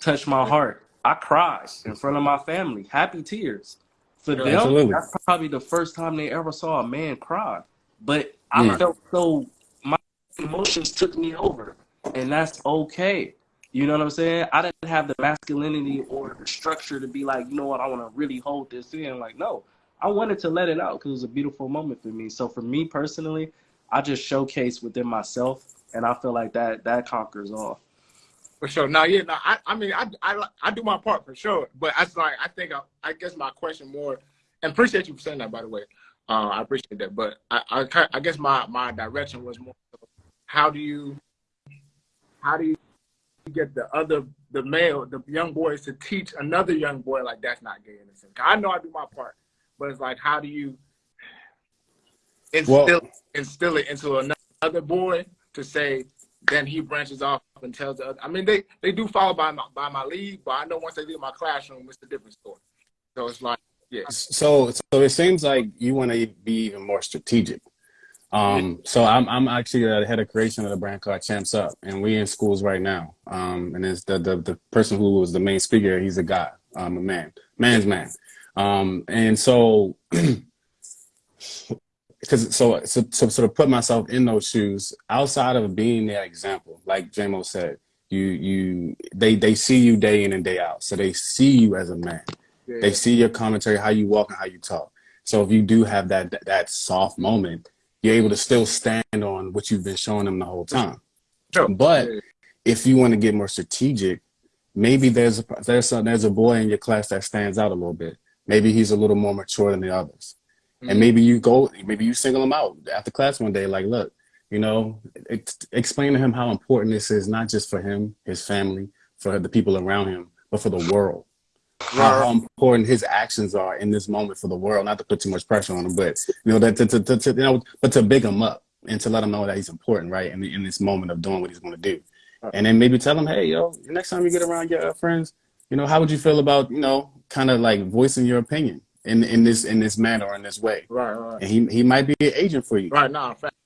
Touched my heart. I cried in front of my family, happy tears. For them, absolutely. that's probably the first time they ever saw a man cry. But I Yeah. felt so my emotions took me over, and that's okay. You know what I'm saying? I didn't have the masculinity or the structure to be like, you know what, I want to really hold this in. Like, no, I wanted to let it out because it was a beautiful moment for me. So for me personally, I just showcase within myself, and I feel like that that conquers all. for sure. Now, yeah, no, I, I mean, I, I, I do my part for sure, but I like, I think, I, I guess my question more, and appreciate you for saying that, by the way. Uh, I appreciate that, but I, I, I guess my, my direction was more, how do you, how do you get the other, the male, the young boys to teach another young boy like that's not gay in a sense? I know I do my part, but it's like, how do you instill, Well- instill it into another boy to say, then he branches off and tells the other. I mean, they, they do follow by my by my lead, but I know once they leave my classroom, it's a different story. So it's like, yeah, So, so it seems like you want to be even more strategic. Um, so I'm, I'm actually the head of creation of the brand called Champs Up, and we in schools right now. Um, and it's the, the, the person who was the main speaker, he's a guy, um, a man, man's man. Um, and so, because so, so, so, so to put myself in those shoes, outside of being that example, like JMO said, you, you, they, they see you day in and day out. So they see you as a man yeah, they see your commentary, how you walk and how you talk. So if you do have that, that soft moment, you're able to still stand on what you've been showing them the whole time. Sure. But if you want to get more strategic, maybe there's a there's a, there's a boy in your class that stands out a little bit. Maybe he's a little more mature than the others, Mhm. and maybe you go, maybe you single him out after class one day, like, look, you know, ex- explain to him how important this is, not just for him, his family, for the people around him, but for the world how, how important his actions are in this moment for the world. Not to put too much pressure on him, but you know that to, to, to, to you know, but to big him up and to let him know that he's important, right? In, in this moment of doing what he's going to do, and then maybe tell him, hey, yo, next time you get around your uh, friends, you know, how would you feel about you know, kind of like voicing your opinion in in this in this manner or in this way? right, right, And he he might be an agent for you. right. Now, facts.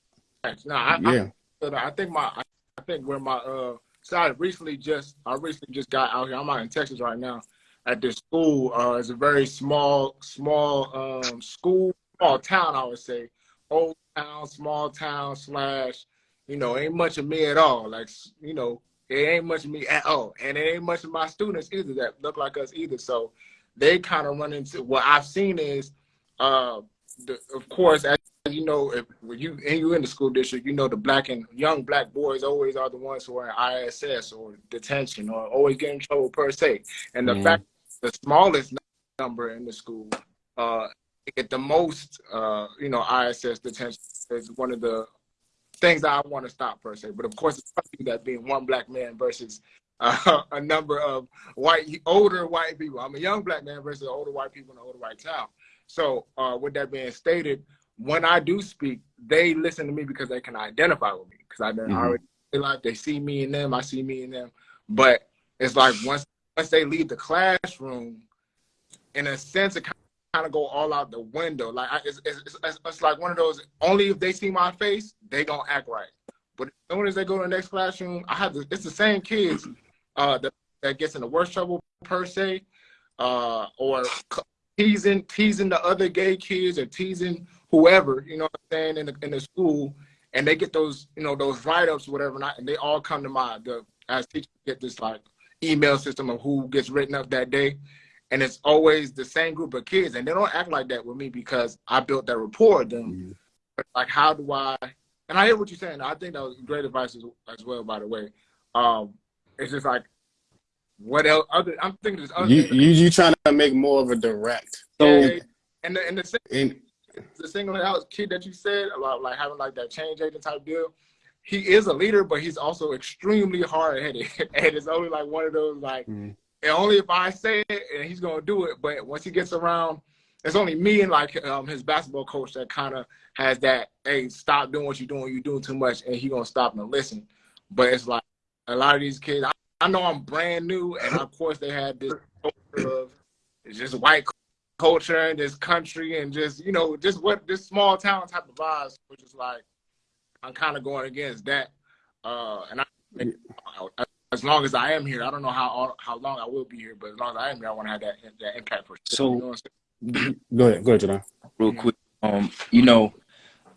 facts. I, Yeah. I, I think my, I think where my, uh, so I recently just, I recently just got out here. I'm out in Texas right now. At this school. Uh, it's a very small, small um, school, small town, I would say. Old town, small town slash, you know, ain't much of me at all. Like, you know, it ain't much of me at all, and it ain't much of my students either that look like us either. So they kind of run into what I've seen is, uh, the, of course, as you know, if when you and you in the school district, you know the black and young black boys always are the ones who are in ISS or detention or always get in trouble per se. And the Mhm. fact the smallest number in the school uh, get the most, uh, you know, ISS detention is one of the things that I want to stop per se. But of course, it's funny that being one black man versus uh, a number of white, older white people. I'm a young black man versus older white people in an older white town. So, uh, with that being stated, when I do speak, they listen to me because they can identify with me because I done Mhm. already like they see me in them, I see me in them. But it's like once once they leave the classroom, in a sense, it kind of go all out the window. Like I, it's, it's, it's, it's like one of those. Only if they see my face, they gonna act right. But as soon as they go to the next classroom, I have. It's the same kids uh, that that gets in the worst trouble per se, uh, or teasing teasing the other gay kids or teasing whoever you know what I'm saying in the in the school, and they get those you know those write ups whatever, and, I, and they all come to my the as teachers get this like email system of who gets written up that day. And it's always the same group of kids, and they don't act like that with me because I built that rapport with them. Mhm. But like, how do I? And I hear what you're saying. I think that was great advice as, as well. By the way, um, it's just like, what else? Other, I'm thinking there's other. You you you trying to make more of a direct. So Yeah, and the and the, sing- In, the single out kid that you said about like having like that change agent type deal. He is a leader, but he's also extremely hard headed, and it's only like one of those like Mhm. and only if I say it and he's gonna do it. But once he gets around, it's only me and like um, his basketball coach that kind of has that. Hey, stop doing what you're doing. You're doing too much, and he gonna stop and listen. But it's like a lot of these kids. I, I know I'm brand new, and of course they had this of it's just white culture and this country and just you know just what this small town type of vibes, which is like I'm kind of going against that. Uh, and I, as long as I am here, I don't know how how long I will be here, but as long as I am here, I want to have that that impact for sure. So- you know what I'm saying? go ahead, go ahead, Jadon. real quick, um, you know,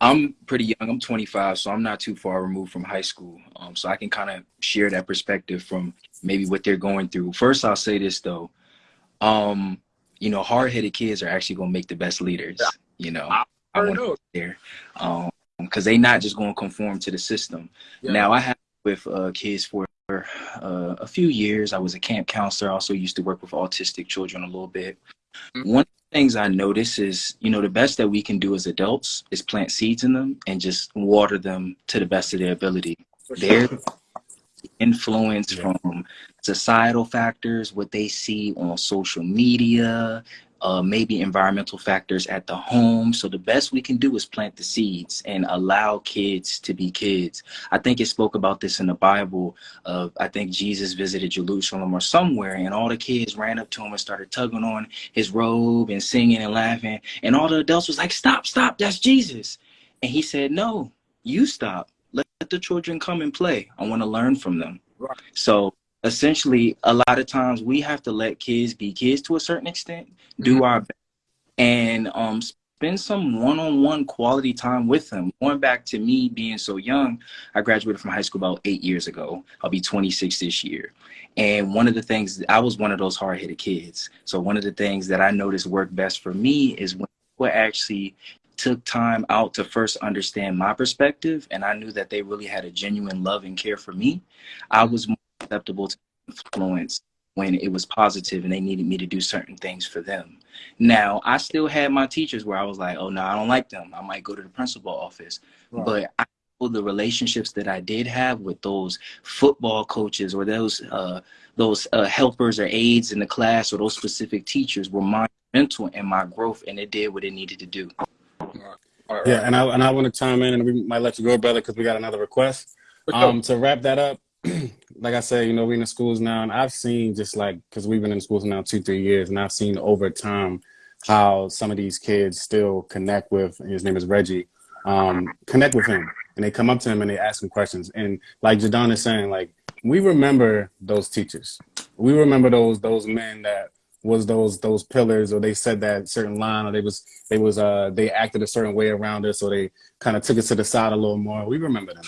I'm pretty young. I'm 25, so I'm not too far removed from high school. Um, so I can kind of share that perspective from maybe what they're going through. First, I'll say this though, um, you know, hard-headed kids are actually gonna make the best leaders. You know, I Or want no. there, um, because they not just gonna conform to the system. Yeah. Now I have with uh, kids for uh, a few years. I was a camp counselor. I also used to work with autistic children a little bit. Mhm. One of the things I notice is, you know, the best that we can do as adults is plant seeds in them and just water them to the best of their ability. for Their influence Yeah. from societal factors, what they see on social media, uh, maybe environmental factors at the home. So the best we can do is plant the seeds and allow kids to be kids. I think it spoke about this in the Bible. Of I think Jesus visited Jerusalem or somewhere, and all the kids ran up to him and started tugging on his robe and singing and laughing, and all the adults was like, "Stop, stop! That's Jesus!" And he said, "No, you stop. Let the children come and play. I want to learn from them." Right. So essentially a lot of times we have to let kids be kids to a certain extent do Mhm. our best and um spend some one-on-one quality time with them. Going back to me being so young i graduated from high school about eight years ago. I'll be 26 this year. And one of the things i was one of those hard-headed kids. So one of the things that i noticed worked best for me is when people actually took time out to first understand my perspective and i knew that they really had a genuine love and care for me i was more acceptable to influence when it was positive and they needed me to do certain things for them. Now, I still had my teachers where I was like, oh, no, I don't like them. I might go to the principal office. Right. But I know the relationships that I did have with those football coaches or those uh, those uh, helpers or aides in the class or those specific teachers were monumental in my growth and it did what it needed to do. All right, Yeah, and I and I want to chime in, and we might let you go, brother, because we got another request. Um, to wrap that up, like I said, you know, we're in the schools now, and I've seen just like because we've been in schools now two, three years, and I've seen over time how some of these kids still connect with. His name is Reggie. Um, connect with him, and they come up to him and they ask him questions. And like Jadon is saying, like we remember those teachers. We remember those those men that was those those pillars, or they said that certain line, or they was they was uh they acted a certain way around us, so they kind of took us to the side a little more. We remember them.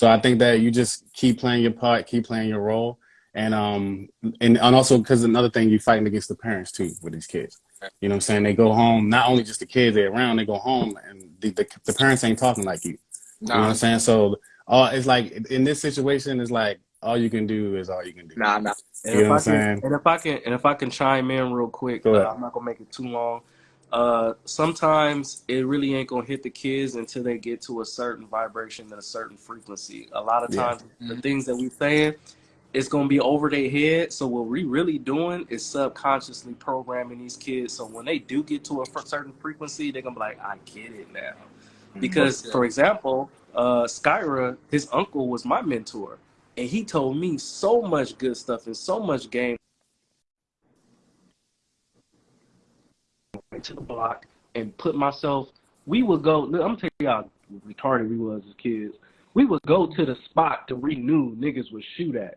So I think that you just keep playing your part, keep playing your role, and um and, and also because another thing you're fighting against the parents too with these kids. You know what I'm saying? They go home, not only just the kids they're around, they go home and the, the, the parents ain't talking like you. You know what I'm saying? So all it's like in this situation, it's like all you can do is all you can do. nah, nah. And You if know I what I'm can, saying? and if I can, and if I can chime in real quick, Go uh. I'm not gonna make it too long. Uh, sometimes it really ain't gonna hit the kids until they get to a certain vibration and a certain frequency. A lot of Yeah. times, the Mhm. things that we saying, it's gonna be over their head. So what we really doing is subconsciously programming these kids. So when they do get to a certain frequency, they're gonna be like, "I get it now." Because, Yeah. for example, uh, Skyra, his uncle was my mentor, and he told me so much good stuff and so much game to the block and put myself. We would go. I'm gonna tell y'all, retarded we was as kids. We would go to the spot to renew niggas would shoot at,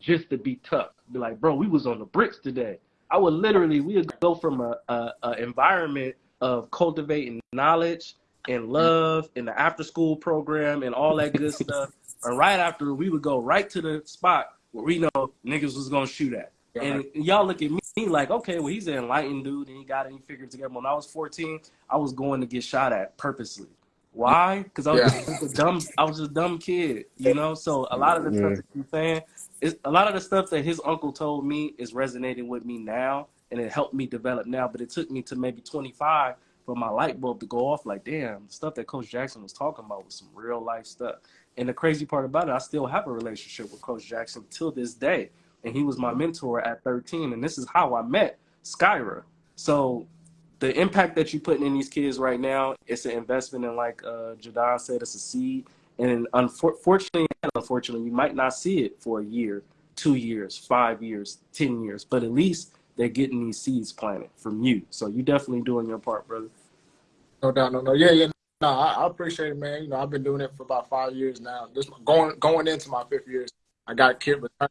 just to be tough. Be like, bro, we was on the bricks today. I would literally, we would go from a, a, a environment of cultivating knowledge and love in the after school program and all that good stuff. And right after, we would go right to the spot where we know niggas was gonna shoot at. And y'all look at me like, okay, well, he's an enlightened dude and he got it, and he figured it together. When I was 14, I was going to get shot at purposely. Why? Because I was Yeah. just a dumb, I was just a dumb kid, you know. So a lot of the Yeah. stuff that you're saying is a lot of the stuff that his uncle told me is resonating with me now, and it helped me develop now. But it took me to maybe 25 for my light bulb to go off. Like, damn, the stuff that Coach Jackson was talking about was some real life stuff. And the crazy part about it, I still have a relationship with Coach Jackson till this day. And he was my mentor at 13. And this is how I met Skyra. So the impact that you're putting in these kids right now, it's an investment in, like uh, Jadon said, it's a seed. And unfortunately, unfortunately, you might not see it for a year, two years, five years, 10 years, but at least they're getting these seeds planted from you. So you're definitely doing your part, brother. No doubt, no, no. Yeah, yeah. No, I, I appreciate it, man. You know, I've been doing it for about five years now. This going going into my fifth year. I got kid return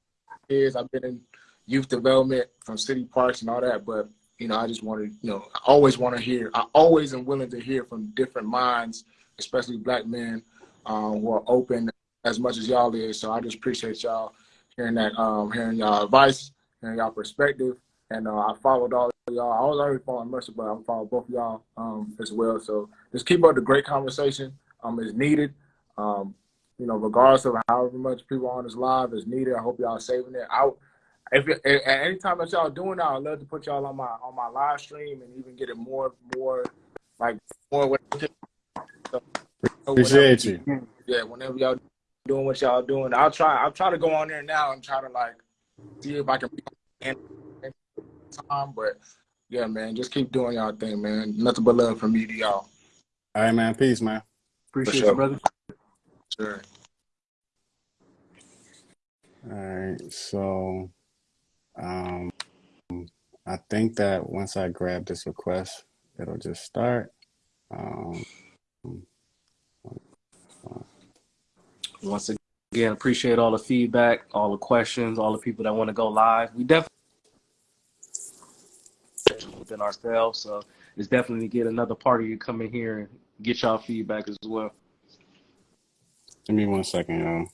kids. I've been in youth development from city parks and all that. But you know, I just wanted, you know, I always want to hear. I always am willing to hear from different minds, especially black men um, who are open as much as y'all is. So I just appreciate y'all hearing that, um, hearing y'all advice, hearing y'all perspective. And uh, I followed all of y'all. I was already following Mercer, but I'm following both of y'all um, as well. So just keep up the great conversation. Um, it's needed. Um, you know, regardless of however much people on this live is needed. I hope y'all saving it. I, if it, at any time that y'all doing that, I'd love to put y'all on my on my live stream and even get it more more like more. What, so, Appreciate you. yeah, whenever y'all doing what y'all doing, I'll try. I'll try to go on there now and try to like see if I can time. But yeah, man, just keep doing y'all thing, man. Nothing but love from me to y'all. All right, man. Peace, man. Appreciate sure. you, brother. Sure. All right. So, um, I think that once I grab this request, it'll just start. Um, Once again, appreciate all the feedback, all the questions, all the people that want to go live. We definitely within ourselves, so it's definitely get another party to come in here and get y'all feedback as well. Give me one second, y'all.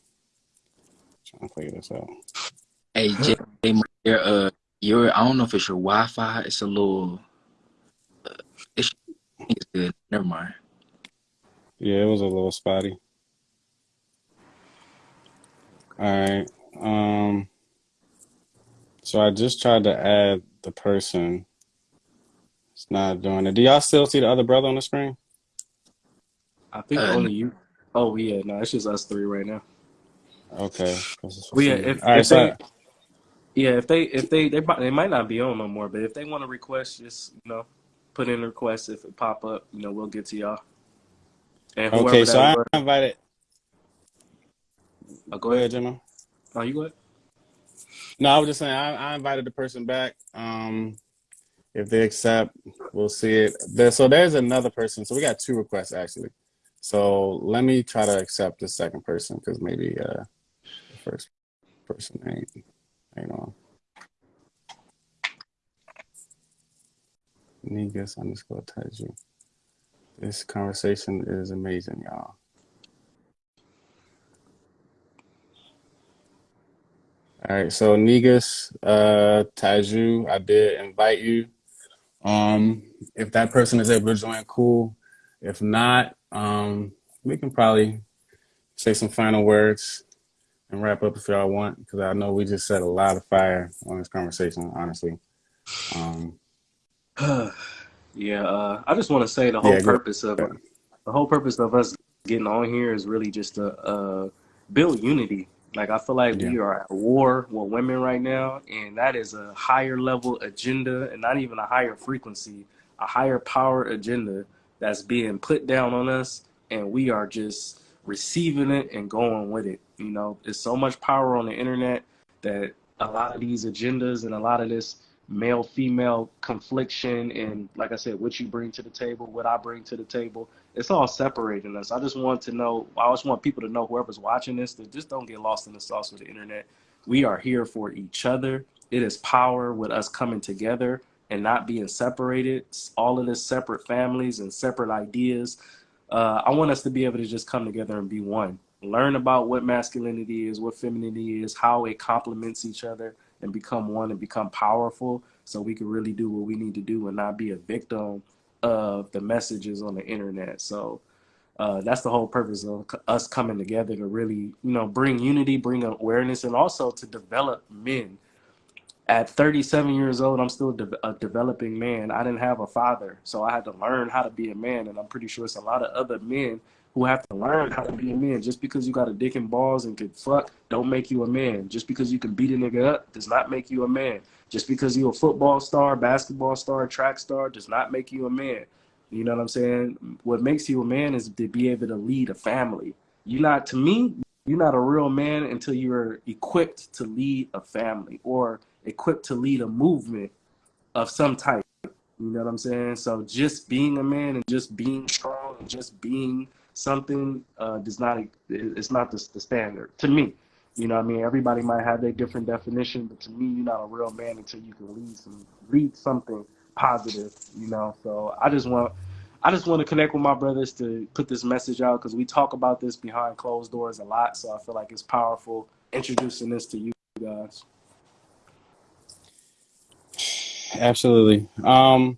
Trying to figure this out. Hey, Jay, your uh, your I don't know if it's your Wi-Fi. It's a little. Uh, it's, it's good. Never mind. Yeah, it was a little spotty. All right. Um, so I just tried to add the person. It's not doing it. Do y'all still see the other brother on the screen? I think Uh, only you. Oh yeah, no, it's just us three right now. Okay. Well, yeah, if, right, if so they, yeah, if they, if they, they, might- they might not be on no more, but if they want to request, just you know, put in a request. If it pop up, you know, we'll get to y'all. And whoever okay, so I invited. oh, Go ahead. Gemma. Oh, you go ahead. No, I was just saying I, I invited the person back. Um, if they accept, we'll see it. There, so there's another person. So we got two requests actually. So let me try to accept the second person because maybe uh, the first person ain't ain't on. Negus underscore Taiju. This conversation is amazing, y'all. All right, so Negus, uh, Taiju, I did invite you. Um, if that person is able to join, cool. If not, um, we can probably say some final words and wrap up if y'all want, because I know we just set a lot of fire on this conversation, honestly. Um, yeah, uh, I just want to say the whole yeah, purpose of the whole purpose of us getting on here is really just to uh, build unity. Like I feel like Yeah, we are at war with women right now, and that is a higher level agenda, and not even a higher frequency, a higher power agenda that's being put down on us, and we are just receiving it and going with it. You know, there's so much power on the internet that a lot of these agendas and a lot of this male female confliction and like I said, what you bring to the table, what I bring to the table, it's all separating us. I just want to know I just want people to know whoever's watching this that just don't get lost in the sauce of the internet. We are here for each other. It is power with us coming together and not being separated. All of this separate families and separate ideas. Uh, I want us to be able to just come together and be one. Learn about what masculinity is, what femininity is, how it complements each other, and become one and become powerful so we can really do what we need to do and not be a victim of the messages on the internet. So uh, that's the whole purpose of us coming together to really, you know, bring unity, bring awareness, and also to develop men at 37 years old, I'm still de- a developing man. I didn't have a father, so I had to learn how to be a man. And I'm pretty sure it's a lot of other men who have to learn how to be a man. Just because you got a dick and balls and can fuck, don't make you a man. Just because you can beat a nigga up does not make you a man. Just because you're a football star, basketball star, track star does not make you a man. You know what I'm saying? What makes you a man is to be able to lead a family. You're not, to me, you're not a real man until you're equipped to lead a family or equipped to lead a movement of some type. You know what I'm saying? So just being a man and just being strong and just being something uh, does not it's not the, the standard to me. You know what I mean? Everybody might have their different definition, but to me, you're not a real man until you can lead some lead something positive. You know, so I just want I just want to connect with my brothers to put this message out because we talk about this behind closed doors a lot. So I feel like it's powerful introducing this to you guys. Absolutely. Um,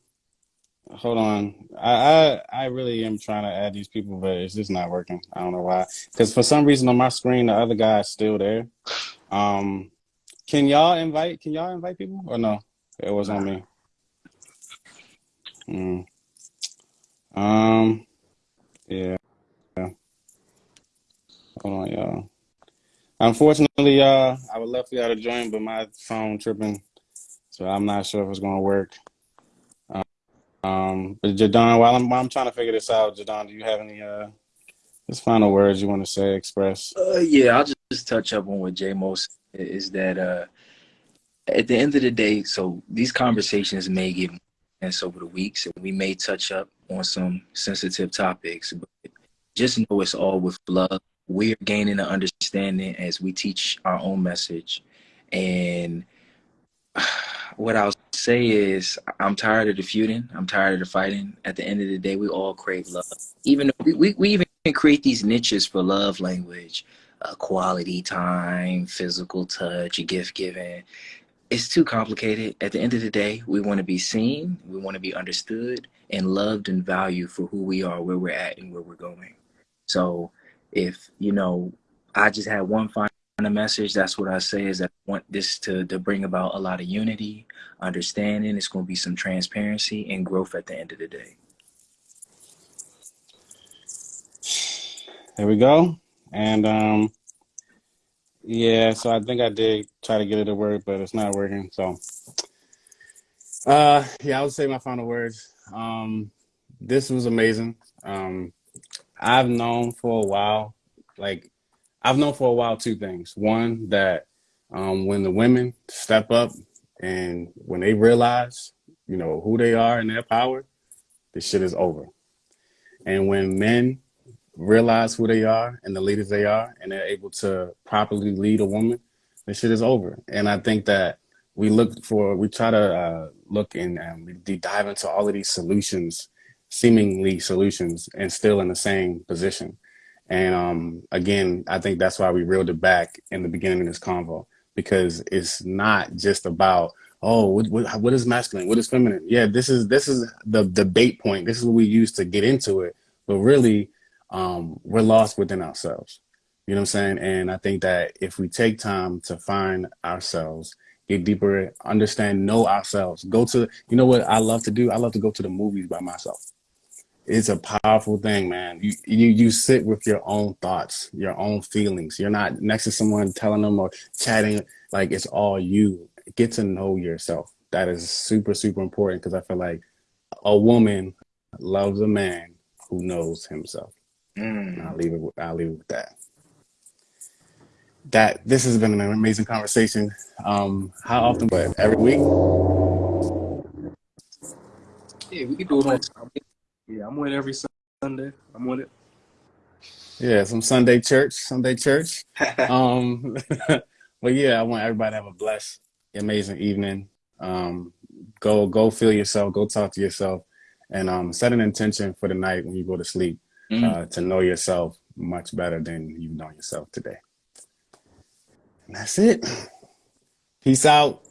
hold on. I, I I really am trying to add these people, but it's just not working. I don't know why. Because for some reason on my screen, the other guy is still there. Um, can y'all invite? Can y'all invite people or no? It was on me. Mm. Um, yeah. Hold on, y'all. Unfortunately, y'all, I would love for y'all to join, but my phone tripping, so I'm not sure if it's gonna work. Um, but Jadon, while I'm while I'm trying to figure this out, Jadon, do you have any uh just final words you want to say, express? Uh, yeah, I'll just, just touch up on what J Most is that uh, at the end of the day, so these conversations may get intense over the weeks, and we may touch up on some sensitive topics, but just know it's all with love. We're gaining an understanding as we teach our own message, and what I'll say is, I'm tired of the feuding. I'm tired of the fighting. At the end of the day, we all crave love. Even we, we, we even create these niches for love language, uh, quality time, physical touch, gift giving. It's too complicated. At the end of the day, we want to be seen, we want to be understood, and loved and valued for who we are, where we're at, and where we're going. So, if you know, I just had one final message. That's what I say is that I want this to to bring about a lot of unity, understanding. It's going to be some transparency and growth at the end of the day. There we go. And um yeah, so I think I did try to get it to work, but it's not working. So uh yeah, I would say my final words. Um this was amazing. Um I've known for a while, like I've known for a while two things. One, that um when the women step up and when they realize, you know, who they are and their power, this shit is over. And when men realize who they are and the leaders they are, and they're able to properly lead a woman, this shit is over. And I think that we look for we try to uh, look and um, we dive into all of these solutions, seemingly solutions, and still in the same position. And um, again, I think that's why we reeled it back in the beginning of this convo because it's not just about oh what, what, what is masculine, what is feminine. Yeah, this is this is the debate point. This is what we use to get into it. But really, um, we're lost within ourselves. You know what I'm saying? And I think that if we take time to find ourselves, get deeper, understand, know ourselves, go to, you know what I love to do? I love to go to the movies by myself. It's a powerful thing, man. You, you, you sit with your own thoughts, your own feelings. You're not next to someone telling them or chatting. Like it's all you. Get to know yourself. That is super, super important because I feel like a woman loves a man who knows himself. Mm. I'll leave it. With, I'll leave it with that. That this has been an amazing conversation. Um, how often? But every week. Yeah, we can do it on. Yeah, I'm with every Sunday. I'm with it. Yeah, some Sunday church. Sunday church. um, but yeah, I want everybody to have a blessed, amazing evening. Um, go, go feel yourself. Go talk to yourself, and um, set an intention for the night when you go to sleep Mm. uh, to know yourself much better than you know yourself today. And that's it. Peace out.